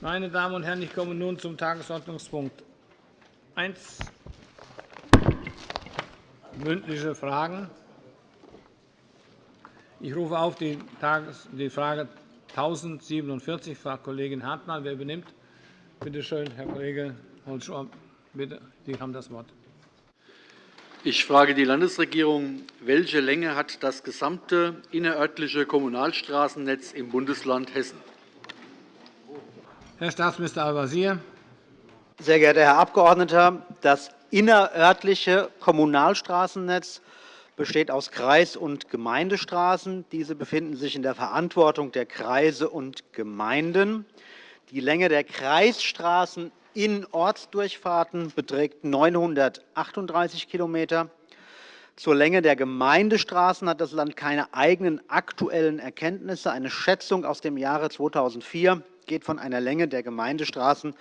Meine Damen und Herren, ich komme nun zum Tagesordnungspunkt 1, mündliche Fragen. Ich rufe auf die Frage 1047, Frau Kollegin Hartmann. Wer übernimmt? Bitte schön, Herr Kollege Holzschor. Bitte, Sie haben das Wort. Ich frage die Landesregierung. Welche Länge hat das gesamte innerörtliche Kommunalstraßennetz im Bundesland Hessen? Herr Staatsminister Al-Wazir. Sehr geehrter Herr Abgeordneter, das innerörtliche Kommunalstraßennetz besteht aus Kreis- und Gemeindestraßen. Diese befinden sich in der Verantwortung der Kreise und Gemeinden. Die Länge der Kreisstraßen in Ortsdurchfahrten beträgt 938 km. Zur Länge der Gemeindestraßen hat das Land keine eigenen aktuellen Erkenntnisse. Eine Schätzung aus dem Jahre 2004 geht von einer Länge der Gemeindestraßen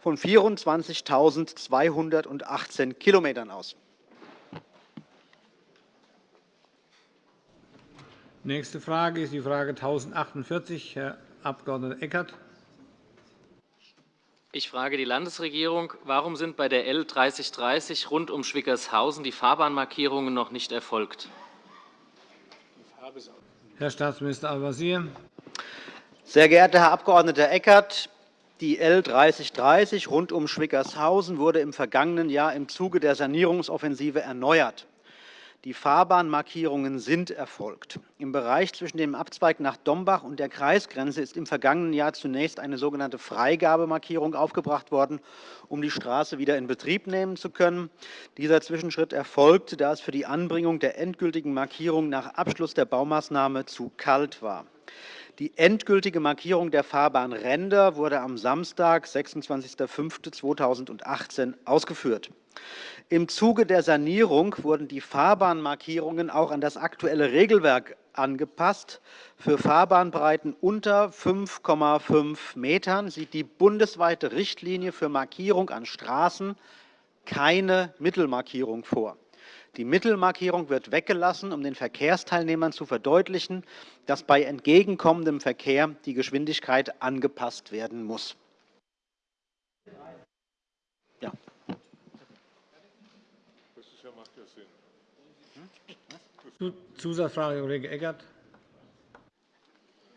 von 24.218 km aus. Nächste Frage ist die Frage 1048, Herr Abg. Eckert. Ich frage die Landesregierung. Warum sind bei der L 3030 rund um Schwickershausen die Fahrbahnmarkierungen noch nicht erfolgt? Herr Staatsminister Al-Wazir. Sehr geehrter Herr Abg. Eckert, die L 3030 rund um Schwickershausen wurde im vergangenen Jahr im Zuge der Sanierungsoffensive erneuert. Die Fahrbahnmarkierungen sind erfolgt. Im Bereich zwischen dem Abzweig nach Dombach und der Kreisgrenze ist im vergangenen Jahr zunächst eine sogenannte Freigabemarkierung aufgebracht worden, um die Straße wieder in Betrieb nehmen zu können. Dieser Zwischenschritt erfolgte, da es für die Anbringung der endgültigen Markierung nach Abschluss der Baumaßnahme zu kalt war. Die endgültige Markierung der Fahrbahnränder wurde am Samstag, 26.05.2018, ausgeführt. Im Zuge der Sanierung wurden die Fahrbahnmarkierungen auch an das aktuelle Regelwerk angepasst. Für Fahrbahnbreiten unter 5,5 Metern sieht die bundesweite Richtlinie für Markierung an Straßen keine Mittelmarkierung vor. Die Mittelmarkierung wird weggelassen, um den Verkehrsteilnehmern zu verdeutlichen, dass bei entgegenkommendem Verkehr die Geschwindigkeit angepasst werden muss. Ja. Zusatzfrage, Kollege Eckert.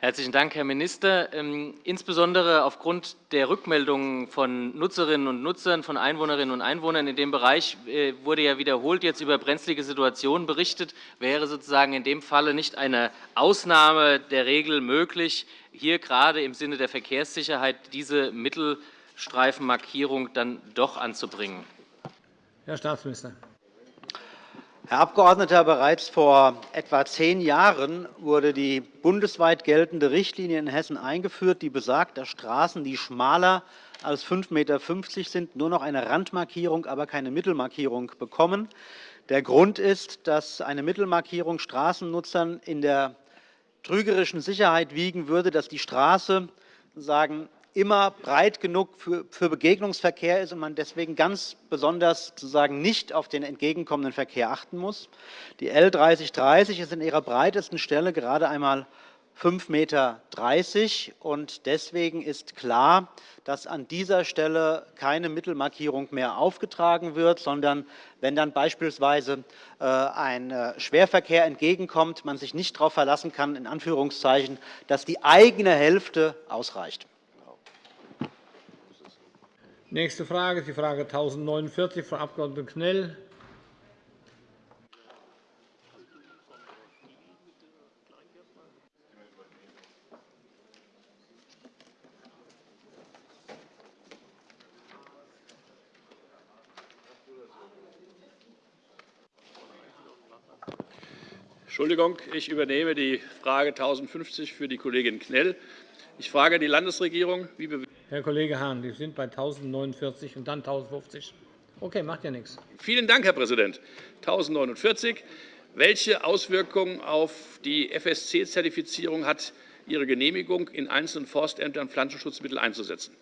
Herzlichen Dank, Herr Minister. Ähm, insbesondere aufgrund der Rückmeldungen von Nutzerinnen und Nutzern, von Einwohnerinnen und Einwohnern in dem Bereich äh, wurde ja wiederholt jetzt über brenzlige Situationen berichtet. Wäre sozusagen in dem Falle nicht eine Ausnahme der Regel möglich, hier gerade im Sinne der Verkehrssicherheit diese Mittelstreifenmarkierung dann doch anzubringen? Herr Staatsminister. Herr Abgeordneter, bereits vor etwa zehn Jahren wurde die bundesweit geltende Richtlinie in Hessen eingeführt, die besagt, dass Straßen, die schmaler als 5,50 m sind, nur noch eine Randmarkierung, aber keine Mittelmarkierung bekommen. Der Grund ist, dass eine Mittelmarkierung Straßennutzern in der trügerischen Sicherheit wiegen würde, dass die Straße sagen, immer breit genug für Begegnungsverkehr ist und man deswegen ganz besonders sozusagen nicht auf den entgegenkommenden Verkehr achten muss. Die L 3030 ist in ihrer breitesten Stelle gerade einmal 5,30 m. Und deswegen ist klar, dass an dieser Stelle keine Mittelmarkierung mehr aufgetragen wird, sondern wenn dann beispielsweise äh, ein äh, Schwerverkehr entgegenkommt, man sich nicht darauf verlassen kann, in Anführungszeichen, dass die eigene Hälfte ausreicht. Nächste Frage ist die Frage 1049, Frau Abg. Knell. Entschuldigung, ich übernehme die Frage 1050 für die Kollegin Knell. Ich frage die Landesregierung, wie Herr Kollege Hahn, wir sind bei 1049 und dann 1050. Okay, macht ja nichts. Vielen Dank, Herr Präsident. 1049. Welche Auswirkungen auf die FSC-Zertifizierung hat Ihre Genehmigung, in einzelnen Forstämtern Pflanzenschutzmittel einzusetzen?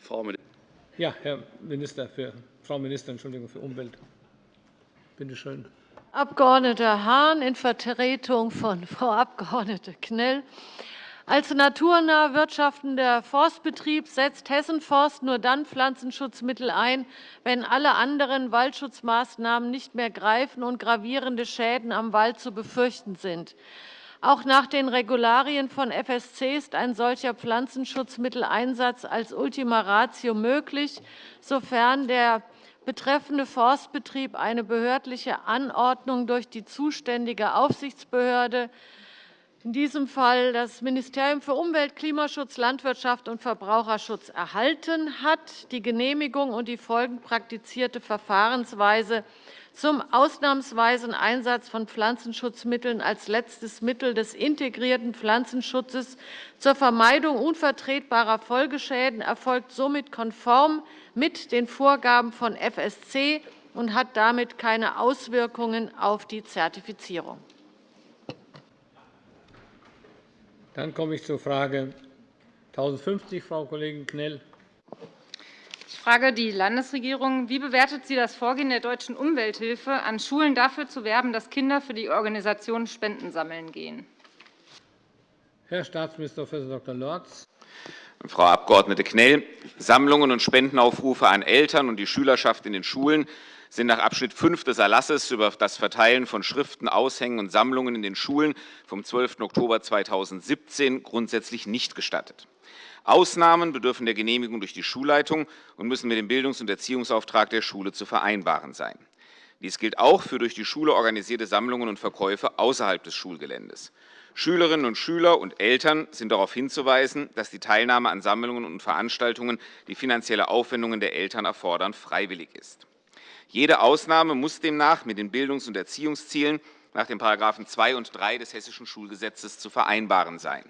Frau Ministerin. Ja, Herr Minister für, Frau Ministerin Entschuldigung, für Umwelt. Bitte schön. Abg. Hahn in Vertretung von Frau Abg. Knell. Als naturnah wirtschaftender Forstbetrieb setzt Hessen Forst nur dann Pflanzenschutzmittel ein, wenn alle anderen Waldschutzmaßnahmen nicht mehr greifen und gravierende Schäden am Wald zu befürchten sind. Auch nach den Regularien von FSC ist ein solcher Pflanzenschutzmitteleinsatz als Ultima Ratio möglich, sofern der betreffende Forstbetrieb eine behördliche Anordnung durch die zuständige Aufsichtsbehörde in diesem Fall das Ministerium für Umwelt, Klimaschutz, Landwirtschaft und Verbraucherschutz erhalten hat, die Genehmigung und die folgend praktizierte Verfahrensweise zum ausnahmsweisen Einsatz von Pflanzenschutzmitteln als letztes Mittel des integrierten Pflanzenschutzes zur Vermeidung unvertretbarer Folgeschäden erfolgt somit konform mit den Vorgaben von FSC und hat damit keine Auswirkungen auf die Zertifizierung. Dann komme ich zur Frage 1050, Frau Kollegin Knell. Ich frage die Landesregierung. Wie bewertet sie das Vorgehen der Deutschen Umwelthilfe, an Schulen dafür zu werben, dass Kinder für die Organisation Spenden sammeln gehen? Herr Staatsminister Prof. Dr. Lorz. Frau Abg. Knell, Sammlungen und Spendenaufrufe an Eltern und die Schülerschaft in den Schulen sind nach Abschnitt 5 des Erlasses über das Verteilen von Schriften, Aushängen und Sammlungen in den Schulen vom 12. Oktober 2017 grundsätzlich nicht gestattet. Ausnahmen bedürfen der Genehmigung durch die Schulleitung und müssen mit dem Bildungs- und Erziehungsauftrag der Schule zu vereinbaren sein. Dies gilt auch für durch die Schule organisierte Sammlungen und Verkäufe außerhalb des Schulgeländes. Schülerinnen und Schüler und Eltern sind darauf hinzuweisen, dass die Teilnahme an Sammlungen und Veranstaltungen, die finanzielle Aufwendungen der Eltern erfordern, freiwillig ist. Jede Ausnahme muss demnach mit den Bildungs- und Erziehungszielen nach den § 2 und 3 des Hessischen Schulgesetzes zu vereinbaren sein.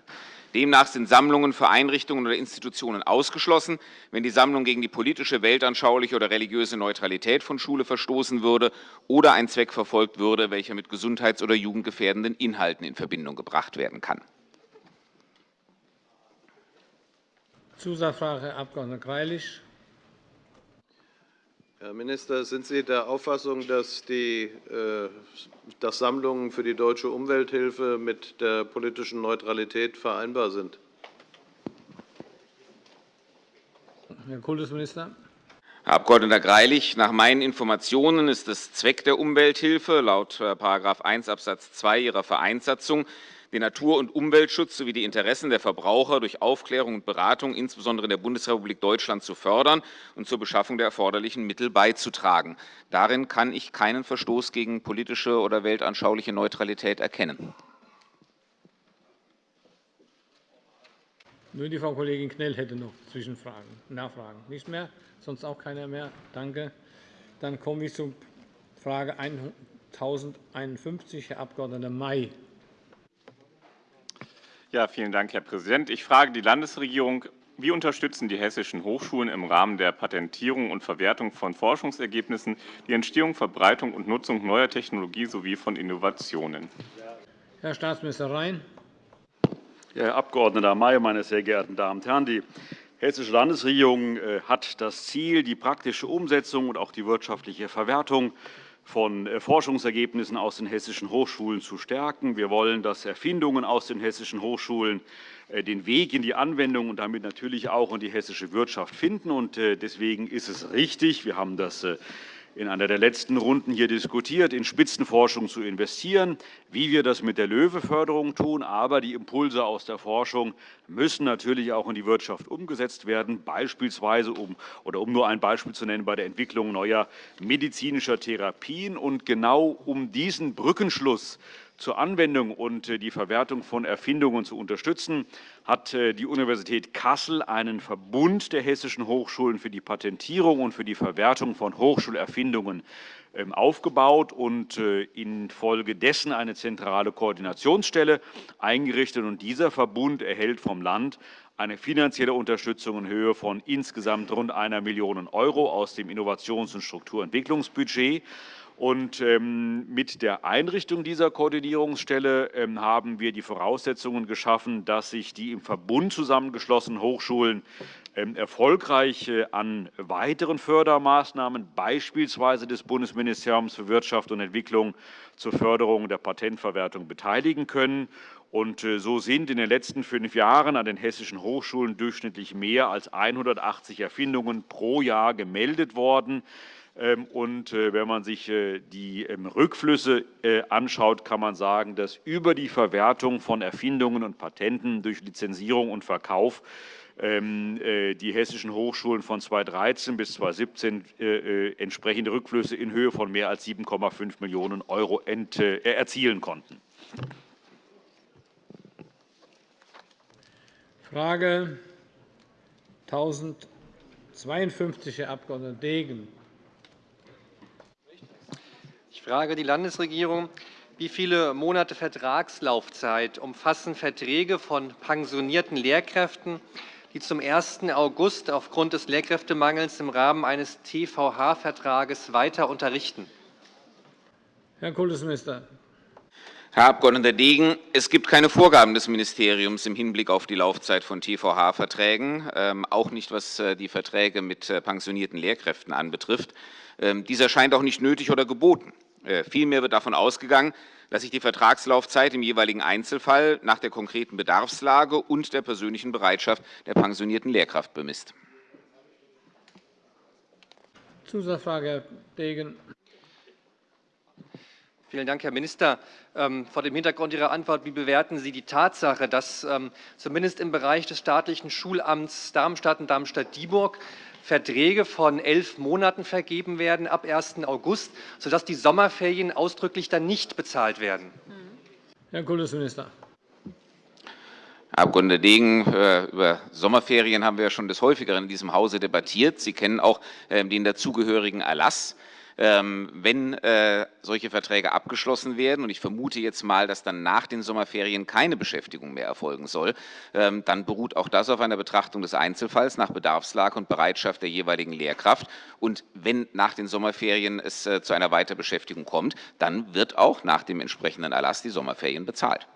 Demnach sind Sammlungen für Einrichtungen oder Institutionen ausgeschlossen, wenn die Sammlung gegen die politische, weltanschauliche oder religiöse Neutralität von Schule verstoßen würde oder ein Zweck verfolgt würde, welcher mit gesundheits- oder jugendgefährdenden Inhalten in Verbindung gebracht werden kann. Zusatzfrage, Herr Abg. Greilich. Herr Minister, sind Sie der Auffassung, dass, die, äh, dass Sammlungen für die Deutsche Umwelthilfe mit der politischen Neutralität vereinbar sind? Herr Kultusminister. Herr Abg. Greilich, nach meinen Informationen ist es Zweck der Umwelthilfe laut § 1 Abs. 2 Ihrer Vereinssatzung den Natur- und Umweltschutz sowie die Interessen der Verbraucher durch Aufklärung und Beratung insbesondere in der Bundesrepublik Deutschland zu fördern und zur Beschaffung der erforderlichen Mittel beizutragen. Darin kann ich keinen Verstoß gegen politische oder weltanschauliche Neutralität erkennen. Nur die Frau Kollegin Knell hätte noch Zwischenfragen, Nachfragen. Nicht mehr? Sonst auch keiner mehr? Danke. Dann komme ich zur Frage 1051, Herr Abg. May. Ja, vielen Dank, Herr Präsident. Ich frage die Landesregierung, wie unterstützen die hessischen Hochschulen im Rahmen der Patentierung und Verwertung von Forschungsergebnissen die Entstehung, Verbreitung und Nutzung neuer Technologie sowie von Innovationen? Herr Staatsminister Rhein. Herr Abg. May, meine sehr geehrten Damen und Herren! Die Hessische Landesregierung äh, hat das Ziel, die praktische Umsetzung und auch die wirtschaftliche Verwertung von äh, Forschungsergebnissen aus den hessischen Hochschulen zu stärken. Wir wollen, dass Erfindungen aus den hessischen Hochschulen äh, den Weg in die Anwendung und damit natürlich auch in die hessische Wirtschaft finden. Äh, deswegen ist es richtig, wir haben das in einer der letzten Runden hier diskutiert, in Spitzenforschung zu investieren, wie wir das mit der LOEWE-Förderung tun. Aber die Impulse aus der Forschung müssen natürlich auch in die Wirtschaft umgesetzt werden, beispielsweise um, oder um nur ein Beispiel zu nennen, bei der Entwicklung neuer medizinischer Therapien. Und genau um diesen Brückenschluss zur Anwendung und äh, die Verwertung von Erfindungen zu unterstützen, hat äh, die Universität Kassel einen Verbund der hessischen Hochschulen für die Patentierung und für die Verwertung von Hochschulerfindungen ähm, aufgebaut und äh, infolgedessen eine zentrale Koordinationsstelle eingerichtet. Und dieser Verbund erhält vom Land eine finanzielle Unterstützung in Höhe von insgesamt rund einer Million € aus dem Innovations- und Strukturentwicklungsbudget. Und ähm, mit der Einrichtung dieser Koordinierungsstelle ähm, haben wir die Voraussetzungen geschaffen, dass sich die im Verbund zusammengeschlossenen Hochschulen ähm, erfolgreich an weiteren Fördermaßnahmen, beispielsweise des Bundesministeriums für Wirtschaft und Entwicklung, zur Förderung der Patentverwertung beteiligen können. Und äh, so sind in den letzten fünf Jahren an den hessischen Hochschulen durchschnittlich mehr als 180 Erfindungen pro Jahr gemeldet worden. Ähm, und äh, wenn man sich äh, die ähm, Rückflüsse anschaut, kann man sagen, dass über die Verwertung von Erfindungen und Patenten durch Lizenzierung und Verkauf ähm, die hessischen Hochschulen von 2013 bis 2017 entsprechende Rückflüsse in Höhe von mehr als 7,5 Millionen € erzielen konnten. Frage 1052, Herr Abg. Degen. Ich frage die Landesregierung, wie viele Monate Vertragslaufzeit umfassen Verträge von pensionierten Lehrkräften, die zum 1. August aufgrund des Lehrkräftemangels im Rahmen eines TVH-Vertrages weiter unterrichten? Herr Kultusminister. Herr Abg. Degen, es gibt keine Vorgaben des Ministeriums im Hinblick auf die Laufzeit von TVH-Verträgen, ähm, auch nicht, was äh, die Verträge mit äh, pensionierten Lehrkräften anbetrifft. Ähm, dies erscheint auch nicht nötig oder geboten. Äh, vielmehr wird davon ausgegangen, dass sich die Vertragslaufzeit im jeweiligen Einzelfall nach der konkreten Bedarfslage und der persönlichen Bereitschaft der pensionierten Lehrkraft bemisst. Zusatzfrage, Herr Degen. Vielen Dank, Herr Minister. Ähm, vor dem Hintergrund Ihrer Antwort, wie bewerten Sie die Tatsache, dass ähm, zumindest im Bereich des staatlichen Schulamts Darmstadt und Darmstadt-Dieburg Verträge von elf Monaten vergeben werden ab 1. August, sodass die Sommerferien ausdrücklich dann nicht bezahlt werden? Herr Kultusminister. Herr Abg. Degen, äh, über Sommerferien haben wir schon des Häufigeren in diesem Hause debattiert. Sie kennen auch ähm, den dazugehörigen Erlass. Ähm, wenn äh, solche Verträge abgeschlossen werden, und ich vermute jetzt mal, dass dann nach den Sommerferien keine Beschäftigung mehr erfolgen soll, ähm, dann beruht auch das auf einer Betrachtung des Einzelfalls nach Bedarfslage und Bereitschaft der jeweiligen Lehrkraft. Und wenn nach den Sommerferien es äh, zu einer Weiterbeschäftigung kommt, dann wird auch nach dem entsprechenden Erlass die Sommerferien bezahlt.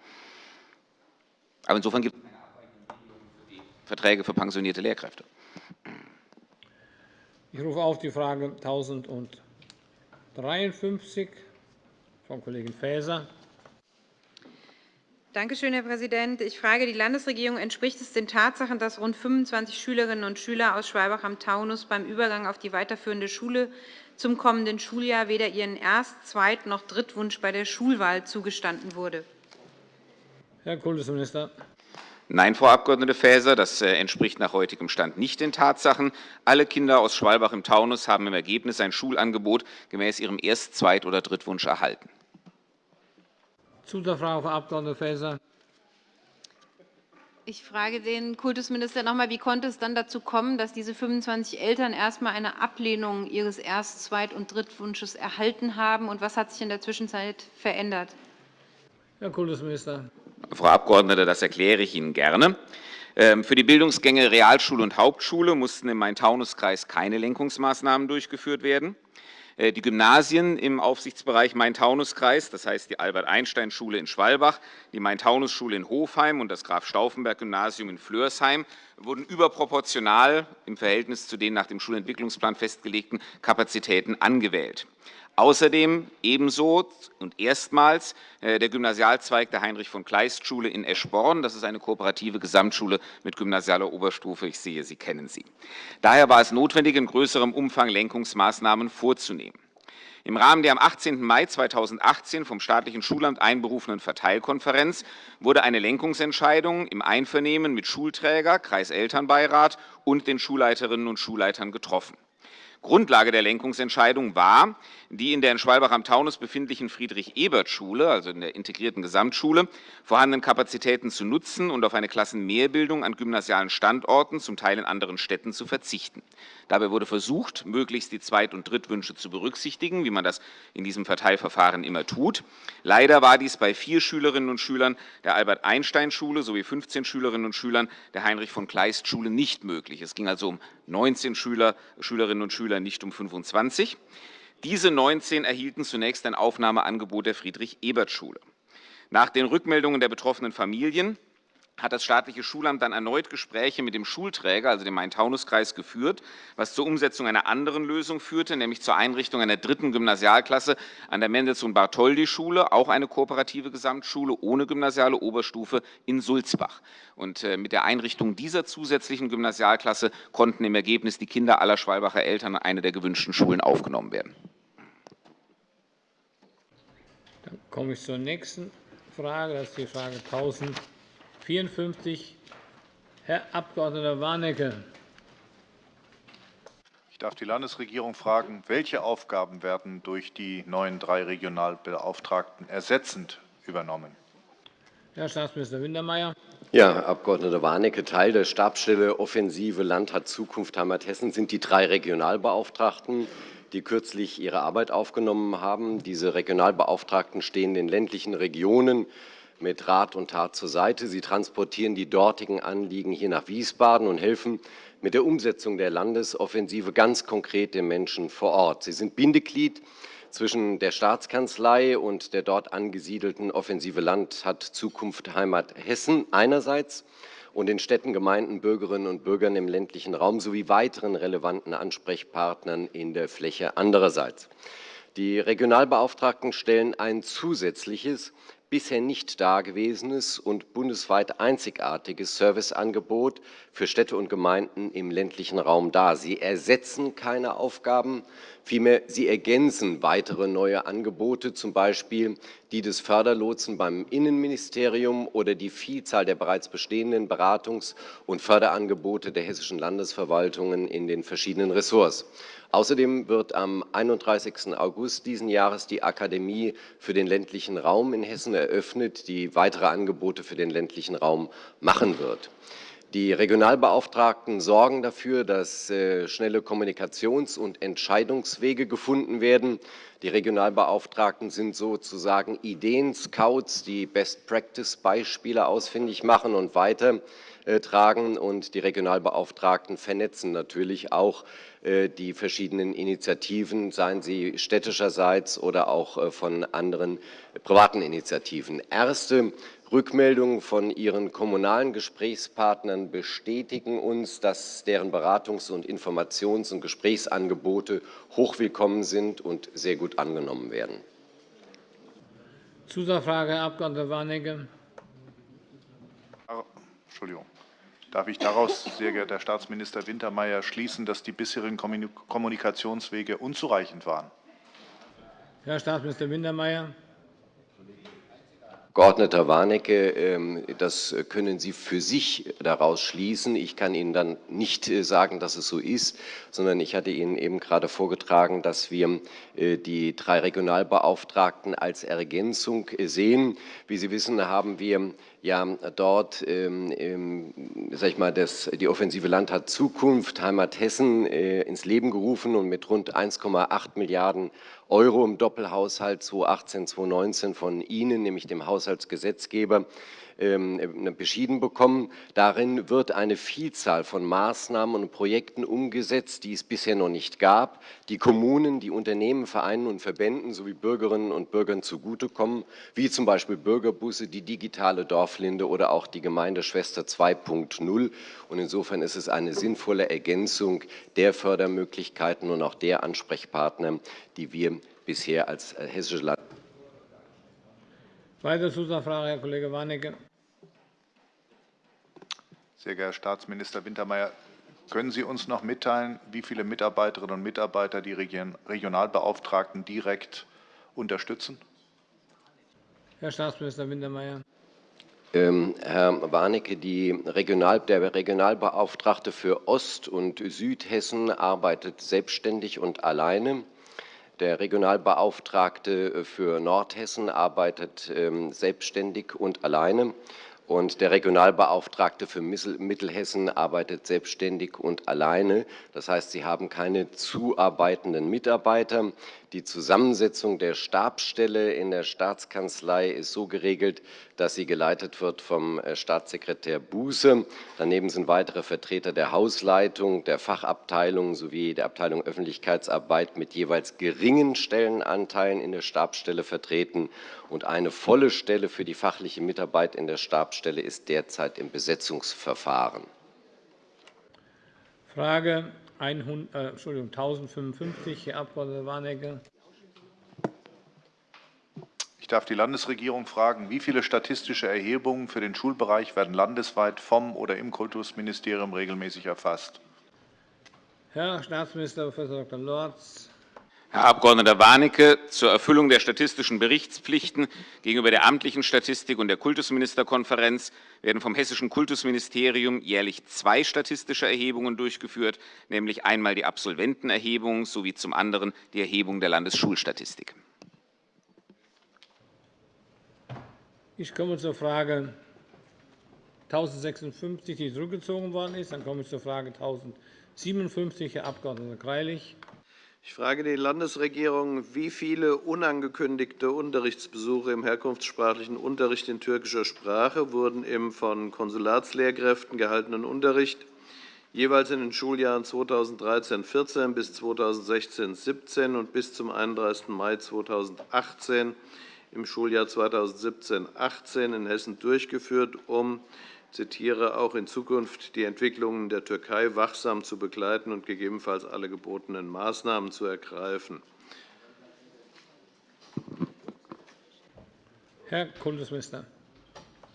Aber insofern gibt es keine Verträge für pensionierte Lehrkräfte. Ich rufe auf die Frage 1000 und 53, Frau Kollegin Faeser. Danke schön, Herr Präsident. Ich frage die Landesregierung, entspricht es den Tatsachen, dass rund 25 Schülerinnen und Schüler aus Schwalbach am Taunus beim Übergang auf die weiterführende Schule zum kommenden Schuljahr weder ihren Erst-, Zweit- noch Drittwunsch bei der Schulwahl zugestanden wurde? Herr Kultusminister. Nein, Frau Abg. Faeser, das äh, entspricht nach heutigem Stand nicht den Tatsachen. Alle Kinder aus Schwalbach im Taunus haben im Ergebnis ein Schulangebot gemäß ihrem Erst-, Zweit- oder Drittwunsch erhalten. Zusatzfrage, Frau Abg. Faeser. Ich frage den Kultusminister noch einmal, wie konnte es dann dazu kommen, dass diese 25 Eltern erst einmal eine Ablehnung ihres Erst-, Zweit- und Drittwunsches erhalten haben, und was hat sich in der Zwischenzeit verändert? Herr Kultusminister. Frau Abgeordnete, das erkläre ich Ihnen gerne. Ähm, für die Bildungsgänge Realschule und Hauptschule mussten im Main-Taunus-Kreis keine Lenkungsmaßnahmen durchgeführt werden. Äh, die Gymnasien im Aufsichtsbereich Main-Taunus-Kreis, das heißt die Albert-Einstein-Schule in Schwalbach, die Main-Taunus-Schule in Hofheim und das Graf-Stauffenberg-Gymnasium in Flörsheim, wurden überproportional im Verhältnis zu den nach dem Schulentwicklungsplan festgelegten Kapazitäten angewählt. Außerdem ebenso und erstmals äh, der Gymnasialzweig der Heinrich-von-Kleist-Schule in Eschborn. Das ist eine kooperative Gesamtschule mit gymnasialer Oberstufe. Ich sehe, Sie kennen sie. Daher war es notwendig, in größerem Umfang Lenkungsmaßnahmen vorzunehmen. Im Rahmen der am 18. Mai 2018 vom staatlichen Schulamt einberufenen Verteilkonferenz wurde eine Lenkungsentscheidung im Einvernehmen mit Schulträger, Kreiselternbeirat und den Schulleiterinnen und Schulleitern getroffen. Grundlage der Lenkungsentscheidung war, die in der in Schwalbach am Taunus befindlichen Friedrich-Ebert-Schule, also in der integrierten Gesamtschule, vorhandenen Kapazitäten zu nutzen und auf eine Klassenmehrbildung an gymnasialen Standorten, zum Teil in anderen Städten, zu verzichten. Dabei wurde versucht, möglichst die Zweit- und Drittwünsche zu berücksichtigen, wie man das in diesem Verteilverfahren immer tut. Leider war dies bei vier Schülerinnen und Schülern der Albert-Einstein-Schule sowie 15 Schülerinnen und Schülern der Heinrich-von-Kleist-Schule nicht möglich. Es ging also um 19 Schüler, Schülerinnen und Schüler, nicht um 25. Diese 19 erhielten zunächst ein Aufnahmeangebot der Friedrich-Ebert-Schule. Nach den Rückmeldungen der betroffenen Familien hat das staatliche Schulamt dann erneut Gespräche mit dem Schulträger, also dem Main-Taunus-Kreis, geführt, was zur Umsetzung einer anderen Lösung führte, nämlich zur Einrichtung einer dritten Gymnasialklasse an der Mendelssohn-Bartholdy-Schule, auch eine kooperative Gesamtschule ohne gymnasiale Oberstufe in Sulzbach. Und äh, mit der Einrichtung dieser zusätzlichen Gymnasialklasse konnten im Ergebnis die Kinder aller Schwalbacher Eltern an eine der gewünschten Schulen aufgenommen werden. Dann komme ich zur nächsten Frage. Das ist die Frage 1000. 54, Herr Abg. Warnecke. Ich darf die Landesregierung fragen, welche Aufgaben werden durch die neuen drei Regionalbeauftragten ersetzend übernommen? Herr Staatsminister Wintermeyer. Ja, Herr Abg. Warnecke, Teil der Stabsstelle Offensive Land hat Zukunft Heimat-Hessen sind die drei Regionalbeauftragten, die kürzlich ihre Arbeit aufgenommen haben. Diese Regionalbeauftragten stehen den ländlichen Regionen mit Rat und Tat zur Seite. Sie transportieren die dortigen Anliegen hier nach Wiesbaden und helfen mit der Umsetzung der Landesoffensive ganz konkret den Menschen vor Ort. Sie sind Bindeglied zwischen der Staatskanzlei und der dort angesiedelten Offensive Land hat Zukunft Heimat Hessen einerseits und den Städten, Gemeinden, Bürgerinnen und Bürgern im ländlichen Raum sowie weiteren relevanten Ansprechpartnern in der Fläche andererseits. Die Regionalbeauftragten stellen ein zusätzliches, bisher nicht dagewesenes und bundesweit einzigartiges Serviceangebot für Städte und Gemeinden im ländlichen Raum dar. Sie ersetzen keine Aufgaben, vielmehr sie ergänzen weitere neue Angebote, zum Beispiel die des Förderlotsen beim Innenministerium oder die Vielzahl der bereits bestehenden Beratungs- und Förderangebote der hessischen Landesverwaltungen in den verschiedenen Ressorts. Außerdem wird am 31. August diesen Jahres die Akademie für den ländlichen Raum in Hessen eröffnet, die weitere Angebote für den ländlichen Raum machen wird. Die Regionalbeauftragten sorgen dafür, dass äh, schnelle Kommunikations- und Entscheidungswege gefunden werden. Die Regionalbeauftragten sind sozusagen Ideen-Scouts, die Best-Practice-Beispiele ausfindig machen und weitertragen. Und die Regionalbeauftragten vernetzen natürlich auch äh, die verschiedenen Initiativen, seien sie städtischerseits oder auch äh, von anderen privaten Initiativen. Erste Rückmeldungen von Ihren kommunalen Gesprächspartnern bestätigen uns, dass deren Beratungs- und Informations- und Gesprächsangebote hochwillkommen sind und sehr gut angenommen werden. Zusatzfrage, Herr Abg. Warnecke. Entschuldigung. Darf ich daraus, sehr geehrter Herr Staatsminister Wintermeyer, schließen, dass die bisherigen Kommunikationswege unzureichend waren? Herr Staatsminister Wintermeyer. Abgeordneter Warnecke, ähm, das können Sie für sich daraus schließen. Ich kann Ihnen dann nicht äh, sagen, dass es so ist, sondern ich hatte Ihnen eben gerade vorgetragen, dass wir äh, die drei Regionalbeauftragten als Ergänzung äh, sehen. Wie Sie wissen, haben wir ja dort ähm, sag ich mal, das, die Offensive Land hat Zukunft Heimat Hessen ins Leben gerufen und mit rund 1,8 Milliarden Euro im Doppelhaushalt 2018-2019 von Ihnen, nämlich dem Haushaltsgesetzgeber, ähm, äh, beschieden bekommen. Darin wird eine Vielzahl von Maßnahmen und Projekten umgesetzt, die es bisher noch nicht gab, die Kommunen, die Unternehmen, Vereinen und Verbänden sowie Bürgerinnen und Bürgern zugutekommen, wie zum Beispiel Bürgerbusse, die digitale Dorflinde oder auch die Gemeindeschwester 2.0. Und insofern ist es eine sinnvolle Ergänzung der Fördermöglichkeiten und auch der Ansprechpartner, die wir bisher als äh, hessische Land Weitere Zusatzfrage, Herr Kollege Warnecke. Sehr geehrter Herr Staatsminister Wintermeyer, können Sie uns noch mitteilen, wie viele Mitarbeiterinnen und Mitarbeiter die Regionalbeauftragten direkt unterstützen? Herr Staatsminister Wintermeyer. Ähm, Herr Warnecke, Regional, der Regionalbeauftragte für Ost- und Südhessen arbeitet selbstständig und alleine. Der Regionalbeauftragte für Nordhessen arbeitet ähm, selbstständig und alleine. Und der Regionalbeauftragte für Mittelhessen arbeitet selbstständig und alleine. Das heißt, Sie haben keine zuarbeitenden Mitarbeiter. Die Zusammensetzung der Stabsstelle in der Staatskanzlei ist so geregelt, dass sie geleitet wird vom äh, Staatssekretär Buße. Daneben sind weitere Vertreter der Hausleitung, der Fachabteilung sowie der Abteilung Öffentlichkeitsarbeit mit jeweils geringen Stellenanteilen in der Stabsstelle vertreten und eine volle Stelle für die fachliche Mitarbeit in der Stabsstelle ist derzeit im Besetzungsverfahren. Frage 100, äh, Entschuldigung, 1055, Herr Abg. Warnecke. Ich darf die Landesregierung fragen, wie viele statistische Erhebungen für den Schulbereich werden landesweit vom oder im Kultusministerium regelmäßig erfasst? Herr Staatsminister Prof. Dr. Lorz. Herr Abg. Warnecke, zur Erfüllung der statistischen Berichtspflichten gegenüber der amtlichen Statistik und der Kultusministerkonferenz werden vom Hessischen Kultusministerium jährlich zwei statistische Erhebungen durchgeführt, nämlich einmal die Absolventenerhebung sowie zum anderen die Erhebung der Landesschulstatistik. Ich komme zur Frage 1056, die zurückgezogen worden ist. Dann komme ich zur Frage 1057, Herr Abg. Greilich. Ich frage die Landesregierung, wie viele unangekündigte Unterrichtsbesuche im herkunftssprachlichen Unterricht in türkischer Sprache wurden im von Konsulatslehrkräften gehaltenen Unterricht jeweils in den Schuljahren 2013-14 bis 2016-17 und bis zum 31. Mai 2018 im Schuljahr 2017-18 in Hessen durchgeführt, um zitiere, auch in Zukunft die Entwicklungen der Türkei wachsam zu begleiten und gegebenenfalls alle gebotenen Maßnahmen zu ergreifen. Herr Kultusminister.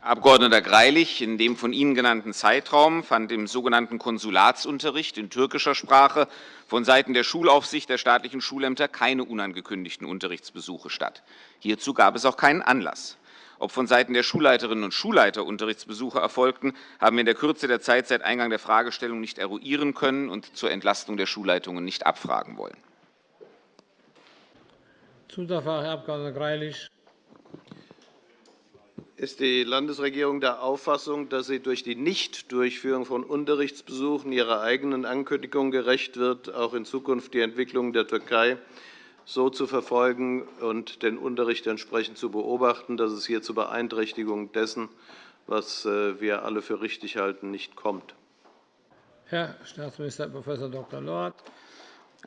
Herr Abg. Greilich, in dem von Ihnen genannten Zeitraum fand im sogenannten Konsulatsunterricht in türkischer Sprache vonseiten der Schulaufsicht der staatlichen Schulämter keine unangekündigten Unterrichtsbesuche statt. Hierzu gab es auch keinen Anlass. Ob vonseiten der Schulleiterinnen und Schulleiter Unterrichtsbesuche erfolgten, haben wir in der Kürze der Zeit seit Eingang der Fragestellung nicht eruieren können und zur Entlastung der Schulleitungen nicht abfragen wollen. Zusatzfrage, Herr Abg. Greilich. Ist die Landesregierung der Auffassung, dass sie durch die Nichtdurchführung von Unterrichtsbesuchen ihrer eigenen Ankündigung gerecht wird, auch in Zukunft die Entwicklung der Türkei so zu verfolgen und den Unterricht entsprechend zu beobachten, dass es hier zu Beeinträchtigungen dessen, was äh, wir alle für richtig halten, nicht kommt? Herr Staatsminister Prof. Dr. Lorz.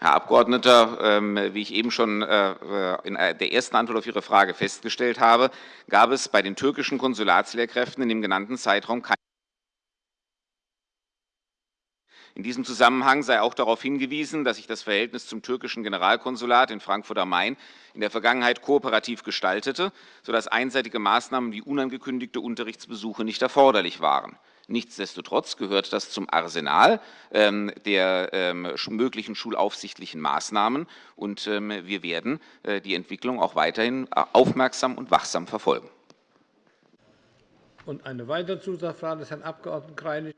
Herr Abgeordneter, ähm, wie ich eben schon äh, in der ersten Antwort auf Ihre Frage festgestellt habe, gab es bei den türkischen Konsulatslehrkräften in dem genannten Zeitraum keine In diesem Zusammenhang sei auch darauf hingewiesen, dass sich das Verhältnis zum türkischen Generalkonsulat in Frankfurt am Main in der Vergangenheit kooperativ gestaltete, sodass einseitige Maßnahmen wie unangekündigte Unterrichtsbesuche nicht erforderlich waren. Nichtsdestotrotz gehört das zum Arsenal ähm, der ähm, möglichen schulaufsichtlichen Maßnahmen, und ähm, wir werden äh, die Entwicklung auch weiterhin äh, aufmerksam und wachsam verfolgen. Und eine weitere Zusatzfrage des Herrn Abg. Greilich.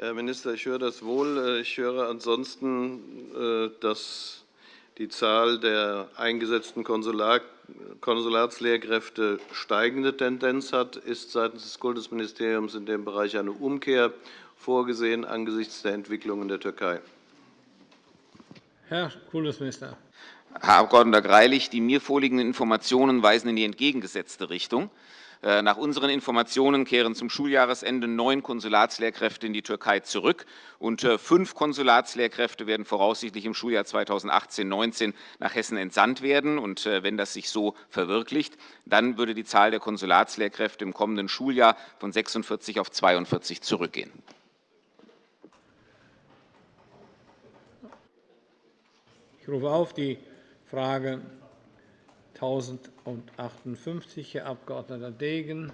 Herr Minister, ich höre das wohl. Äh, ich höre ansonsten, dass die Zahl der eingesetzten Konsulatslehrkräfte steigende Tendenz hat, ist seitens des Kultusministeriums in dem Bereich eine Umkehr vorgesehen angesichts der Entwicklung in der Türkei. Herr Kultusminister. Herr Abg. Greilich, die mir vorliegenden Informationen weisen in die entgegengesetzte Richtung. Äh, nach unseren Informationen kehren zum Schuljahresende neun Konsulatslehrkräfte in die Türkei zurück, und äh, fünf Konsulatslehrkräfte werden voraussichtlich im Schuljahr 2018-19 nach Hessen entsandt werden. Und äh, wenn das sich so verwirklicht, dann würde die Zahl der Konsulatslehrkräfte im kommenden Schuljahr von 46 auf 42 zurückgehen. Ich rufe auf die Frage 1058, Herr Abg. Degen.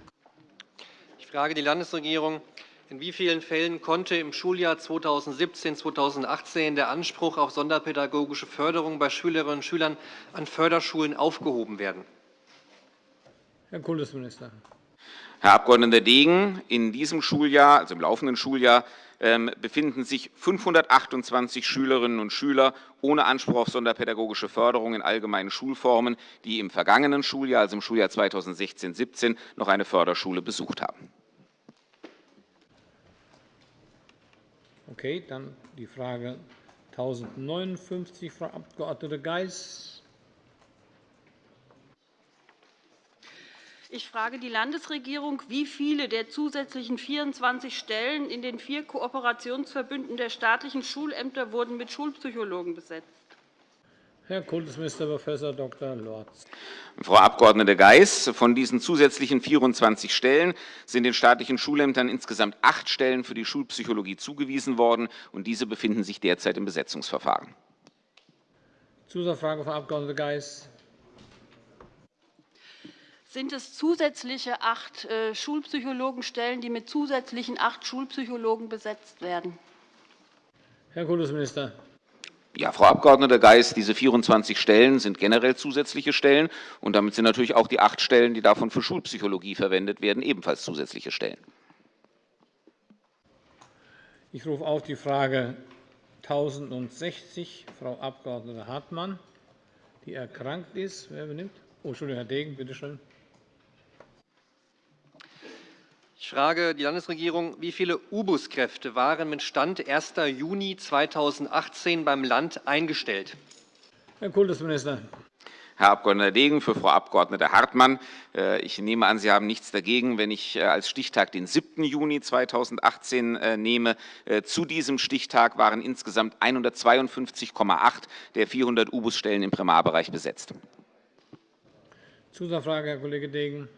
Ich frage die Landesregierung. In wie vielen Fällen konnte im Schuljahr 2017-2018 der Anspruch auf sonderpädagogische Förderung bei Schülerinnen und Schülern an Förderschulen aufgehoben werden? Herr Kultusminister. Herr Abg. Degen, in diesem Schuljahr, also im laufenden Schuljahr, ähm, befinden sich 528 Schülerinnen und Schüler ohne Anspruch auf sonderpädagogische Förderung in allgemeinen Schulformen, die im vergangenen Schuljahr, also im Schuljahr 2016-17, noch eine Förderschule besucht haben. Okay, dann die Frage 1059, Frau Abg. Geis. Ich frage die Landesregierung, wie viele der zusätzlichen 24 Stellen in den vier Kooperationsverbünden der staatlichen Schulämter wurden mit Schulpsychologen besetzt? Herr Kultusminister Prof. Dr. Lorz. Frau Abg. Geis, von diesen zusätzlichen 24 Stellen sind den staatlichen Schulämtern insgesamt acht Stellen für die Schulpsychologie zugewiesen worden, und diese befinden sich derzeit im Besetzungsverfahren. Zusatzfrage, Frau Abg. Geis. Sind es zusätzliche acht äh, Schulpsychologenstellen, die mit zusätzlichen acht Schulpsychologen besetzt werden? Herr Kultusminister. Ja, Frau Abg. Geis, diese 24 Stellen sind generell zusätzliche Stellen, und damit sind natürlich auch die acht Stellen, die davon für Schulpsychologie verwendet werden, ebenfalls zusätzliche Stellen. Ich rufe auf die Frage 1060, Frau Abg. Hartmann, die erkrankt ist. Wer benimmt? Oh, Entschuldigung, Herr Degen, bitte schön. Ich frage die Landesregierung, wie viele U-Bus-Kräfte waren mit Stand 1. Juni 2018 beim Land eingestellt? Herr Kultusminister. Herr Abg. Degen, für Frau Abg. Hartmann. Äh, ich nehme an, Sie haben nichts dagegen, wenn ich äh, als Stichtag den 7. Juni 2018 äh, nehme. Zu diesem Stichtag waren insgesamt 152,8 der 400 U-Bus-Stellen im Primarbereich besetzt. Zusatzfrage, Herr Kollege Degen.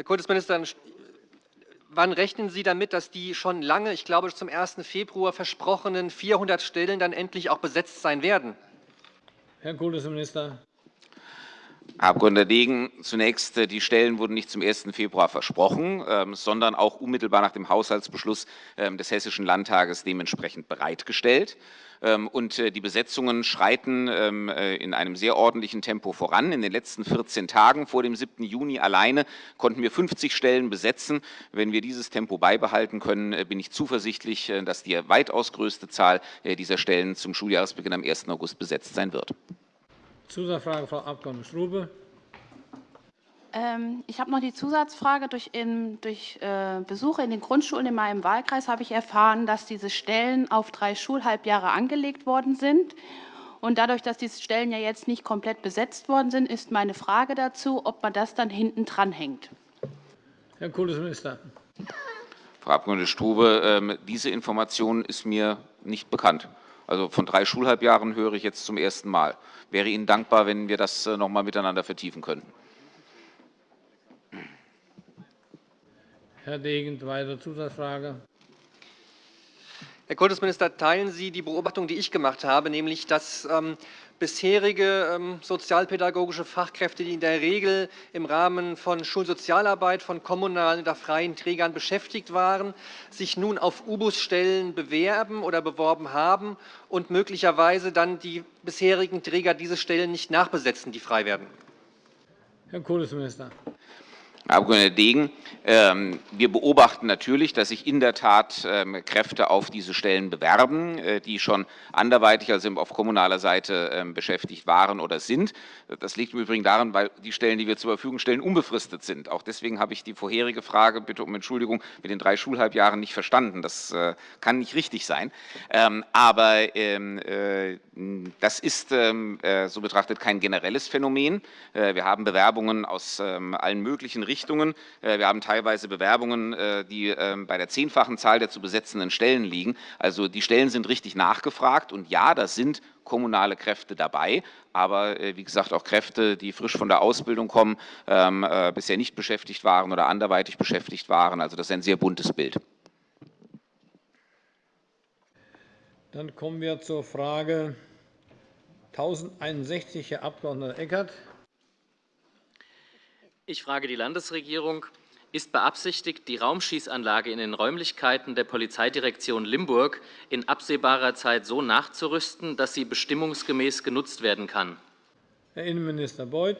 Herr Kultusminister, wann rechnen Sie damit, dass die schon lange, ich glaube zum 1. Februar versprochenen 400 Stellen dann endlich auch besetzt sein werden? Herr Kultusminister. Herr Abg. Degen, zunächst, äh, die Stellen wurden nicht zum 1. Februar versprochen, ähm, sondern auch unmittelbar nach dem Haushaltsbeschluss ähm, des Hessischen Landtages dementsprechend bereitgestellt. Ähm, und äh, die Besetzungen schreiten äh, in einem sehr ordentlichen Tempo voran. In den letzten 14 Tagen vor dem 7. Juni alleine konnten wir 50 Stellen besetzen. Wenn wir dieses Tempo beibehalten können, bin ich zuversichtlich, dass die weitaus größte Zahl dieser Stellen zum Schuljahresbeginn am 1. August besetzt sein wird. Zusatzfrage, Frau Abg. Strube. Ähm, ich habe noch die Zusatzfrage. Durch, in, durch äh, Besuche in den Grundschulen in meinem Wahlkreis habe ich erfahren, dass diese Stellen auf drei Schulhalbjahre angelegt worden sind. Und dadurch, dass diese Stellen ja jetzt nicht komplett besetzt worden sind, ist meine Frage dazu, ob man das dann hinten dranhängt. Herr Kultusminister. Frau Abg. Strube, ähm, diese Information ist mir nicht bekannt. Also von drei Schulhalbjahren höre ich jetzt zum ersten Mal. Ich wäre Ihnen dankbar, wenn wir das äh, noch einmal miteinander vertiefen könnten. Herr Degen, weitere Zusatzfrage. Herr Kultusminister, teilen Sie die Beobachtung, die ich gemacht habe, nämlich dass ähm, bisherige ähm, sozialpädagogische Fachkräfte, die in der Regel im Rahmen von Schulsozialarbeit von kommunalen oder freien Trägern beschäftigt waren, sich nun auf U-Bus-Stellen bewerben oder beworben haben und möglicherweise dann die bisherigen Träger diese Stellen nicht nachbesetzen, die frei werden? Herr Kultusminister. Herr Abg. Degen, ähm, wir beobachten natürlich, dass sich in der Tat ähm, Kräfte auf diese Stellen bewerben, äh, die schon anderweitig, also auf kommunaler Seite, ähm, beschäftigt waren oder sind. Das liegt im Übrigen daran, weil die Stellen, die wir zur Verfügung stellen, unbefristet sind. Auch deswegen habe ich die vorherige Frage, bitte um Entschuldigung, mit den drei Schulhalbjahren nicht verstanden. Das äh, kann nicht richtig sein. Aber äh, das ist so betrachtet kein generelles Phänomen. Wir haben Bewerbungen aus allen möglichen Richtungen. Äh, wir haben teilweise Bewerbungen, äh, die ähm, bei der zehnfachen Zahl der zu besetzenden Stellen liegen. Also die Stellen sind richtig nachgefragt. Und ja, da sind kommunale Kräfte dabei, aber äh, wie gesagt auch Kräfte, die frisch von der Ausbildung kommen, ähm, bisher nicht beschäftigt waren oder anderweitig beschäftigt waren. Also das ist ein sehr buntes Bild. Dann kommen wir zur Frage 1061, Herr Abg. Eckert. Ich frage die Landesregierung. Ist beabsichtigt, die Raumschießanlage in den Räumlichkeiten der Polizeidirektion Limburg in absehbarer Zeit so nachzurüsten, dass sie bestimmungsgemäß genutzt werden kann? Herr Innenminister Beuth.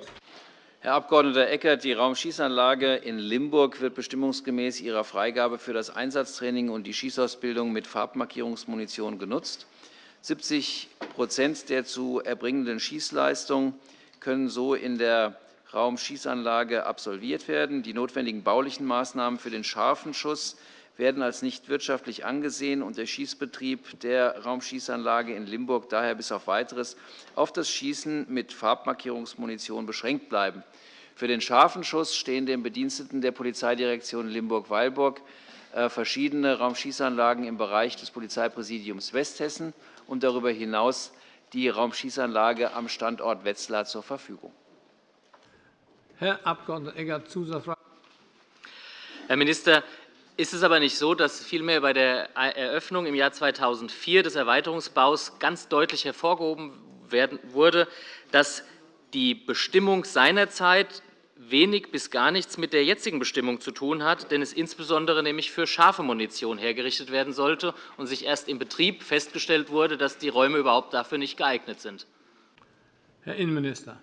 Herr Abg. Eckert, die Raumschießanlage in Limburg wird bestimmungsgemäß ihrer Freigabe für das Einsatztraining und die Schießausbildung mit Farbmarkierungsmunition genutzt. 70% der zu erbringenden Schießleistung können so in der Raumschießanlage absolviert werden. Die notwendigen baulichen Maßnahmen für den scharfen Schuss werden als nicht wirtschaftlich angesehen und der Schießbetrieb der Raumschießanlage in Limburg daher bis auf Weiteres auf das Schießen mit Farbmarkierungsmunition beschränkt bleiben. Für den scharfen Schuss stehen den Bediensteten der Polizeidirektion Limburg-Weilburg äh, verschiedene Raumschießanlagen im Bereich des Polizeipräsidiums Westhessen und darüber hinaus die Raumschießanlage am Standort Wetzlar zur Verfügung. Herr Abg. Eckert, Zusatzfrage. Herr Minister, ist es aber nicht so, dass vielmehr bei der Eröffnung im Jahr 2004 des Erweiterungsbaus ganz deutlich hervorgehoben wurde, dass die Bestimmung seinerzeit wenig bis gar nichts mit der jetzigen Bestimmung zu tun hat, denn es insbesondere nämlich für scharfe Munition hergerichtet werden sollte und sich erst im Betrieb festgestellt wurde, dass die Räume überhaupt dafür nicht geeignet sind. Herr Innenminister.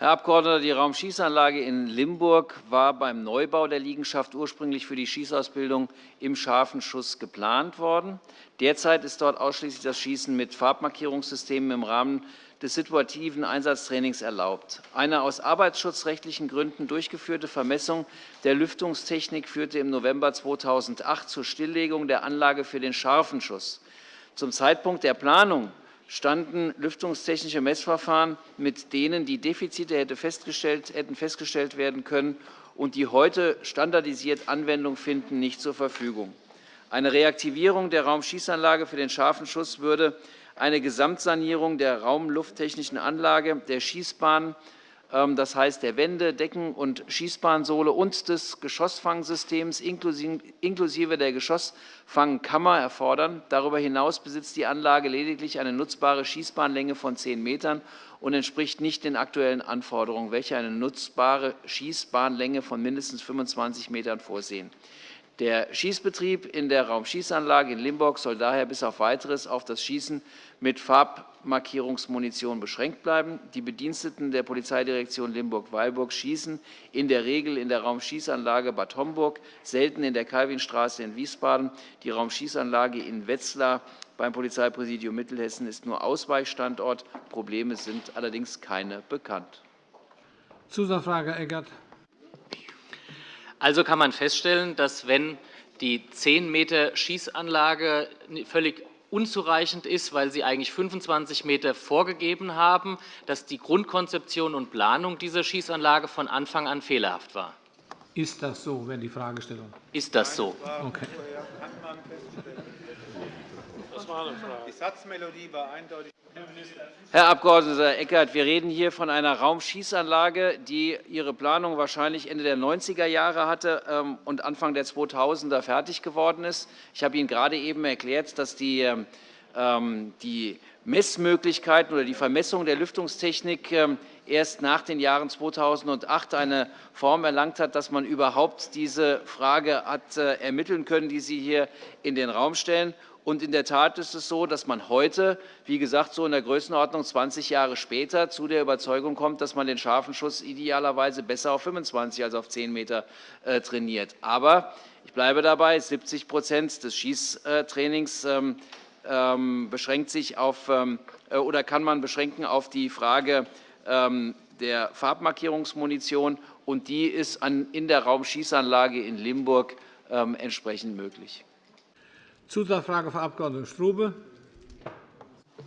Herr Abgeordneter, die Raumschießanlage in Limburg war beim Neubau der Liegenschaft ursprünglich für die Schießausbildung im scharfen Schuss geplant worden. Derzeit ist dort ausschließlich das Schießen mit Farbmarkierungssystemen im Rahmen des situativen Einsatztrainings erlaubt. Eine aus arbeitsschutzrechtlichen Gründen durchgeführte Vermessung der Lüftungstechnik führte im November 2008 zur Stilllegung der Anlage für den scharfen Schuss. Zum Zeitpunkt der Planung standen lüftungstechnische Messverfahren, mit denen die Defizite hätten festgestellt werden können und die heute standardisiert Anwendung finden, nicht zur Verfügung. Eine Reaktivierung der Raumschießanlage für den scharfen Schuss würde eine Gesamtsanierung der raumlufttechnischen Anlage, der Schießbahn, das heißt der Wände, Decken- und Schießbahnsohle und des Geschossfangsystems inklusive der Geschossfangkammer erfordern. Darüber hinaus besitzt die Anlage lediglich eine nutzbare Schießbahnlänge von 10 Metern und entspricht nicht den aktuellen Anforderungen, welche eine nutzbare Schießbahnlänge von mindestens 25 Metern vorsehen. Der Schießbetrieb in der Raumschießanlage in Limburg soll daher bis auf Weiteres auf das Schießen mit Farbmarkierungsmunition beschränkt bleiben. Die Bediensteten der Polizeidirektion Limburg-Weilburg schießen in der Regel in der Raumschießanlage Bad Homburg, selten in der Calvinstraße in Wiesbaden. Die Raumschießanlage in Wetzlar beim Polizeipräsidium Mittelhessen ist nur Ausweichstandort. Probleme sind allerdings keine bekannt. Zusatzfrage, Eckert. Also kann man feststellen, dass wenn die 10 Meter Schießanlage völlig unzureichend ist, weil Sie eigentlich 25 Meter vorgegeben haben, dass die Grundkonzeption und Planung dieser Schießanlage von Anfang an fehlerhaft war. Ist das so, wäre die Fragestellung. Ist das so? Okay. Das war eine Frage. Die Satzmelodie war eindeutig. Herr Abg. Eckert, wir reden hier von einer Raumschießanlage, die ihre Planung wahrscheinlich Ende der 90er Jahre hatte ähm, und Anfang der 2000er fertig geworden ist. Ich habe Ihnen gerade eben erklärt, dass die, ähm, die Messmöglichkeiten oder die Vermessung der Lüftungstechnik ähm, erst nach den Jahren 2008 eine Form erlangt hat, dass man überhaupt diese Frage hat äh, ermitteln können, die Sie hier in den Raum stellen. Und in der Tat ist es so, dass man heute, wie gesagt, so in der Größenordnung 20 Jahre später zu der Überzeugung kommt, dass man den scharfen Schuss idealerweise besser auf 25 als auf 10 Meter äh, trainiert. Aber ich bleibe dabei, 70% des Schießtrainings ähm, ähm, beschränkt sich auf, ähm, äh, oder kann man beschränken auf die Frage der Farbmarkierungsmunition, und die ist in der Raumschießanlage in Limburg entsprechend möglich. Zusatzfrage, Frau Abg. Strube.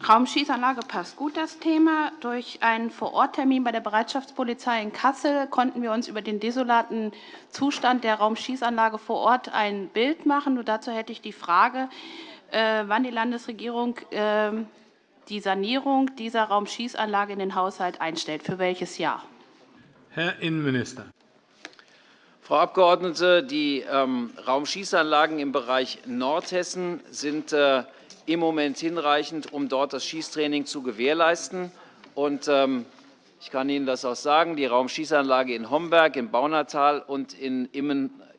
Raumschießanlage passt gut, das Thema. Durch einen Vororttermin bei der Bereitschaftspolizei in Kassel konnten wir uns über den desolaten Zustand der Raumschießanlage vor Ort ein Bild machen. Und dazu hätte ich die Frage, äh, wann die Landesregierung ähm, die Sanierung dieser Raumschießanlage in den Haushalt einstellt. Für welches Jahr? Herr Innenminister. Frau Abgeordnete, die ähm, Raumschießanlagen im Bereich Nordhessen sind äh, im Moment hinreichend, um dort das Schießtraining zu gewährleisten. Ähm, ich kann Ihnen das auch sagen, die Raumschießanlage in Homberg, im Baunatal und in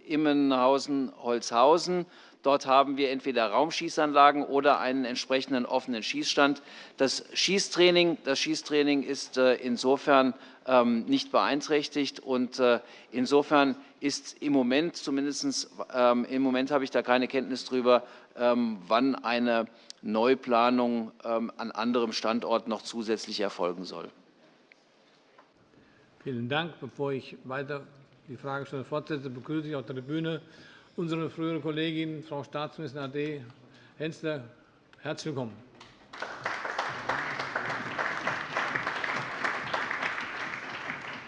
Immenhausen-Holzhausen Dort haben wir entweder Raumschießanlagen oder einen entsprechenden offenen Schießstand. Das Schießtraining, das Schießtraining ist äh, insofern ähm, nicht beeinträchtigt. Und äh, insofern ist im Moment zumindest ähm, im Moment habe ich da keine Kenntnis darüber, ähm, wann eine Neuplanung an anderem Standort noch zusätzlich erfolgen soll. Vielen Dank. Bevor ich weiter die Fragestellung fortsetze, begrüße ich auf der Tribüne unsere frühere Kollegin, Frau Staatsministerin AD Hensler. Herzlich willkommen.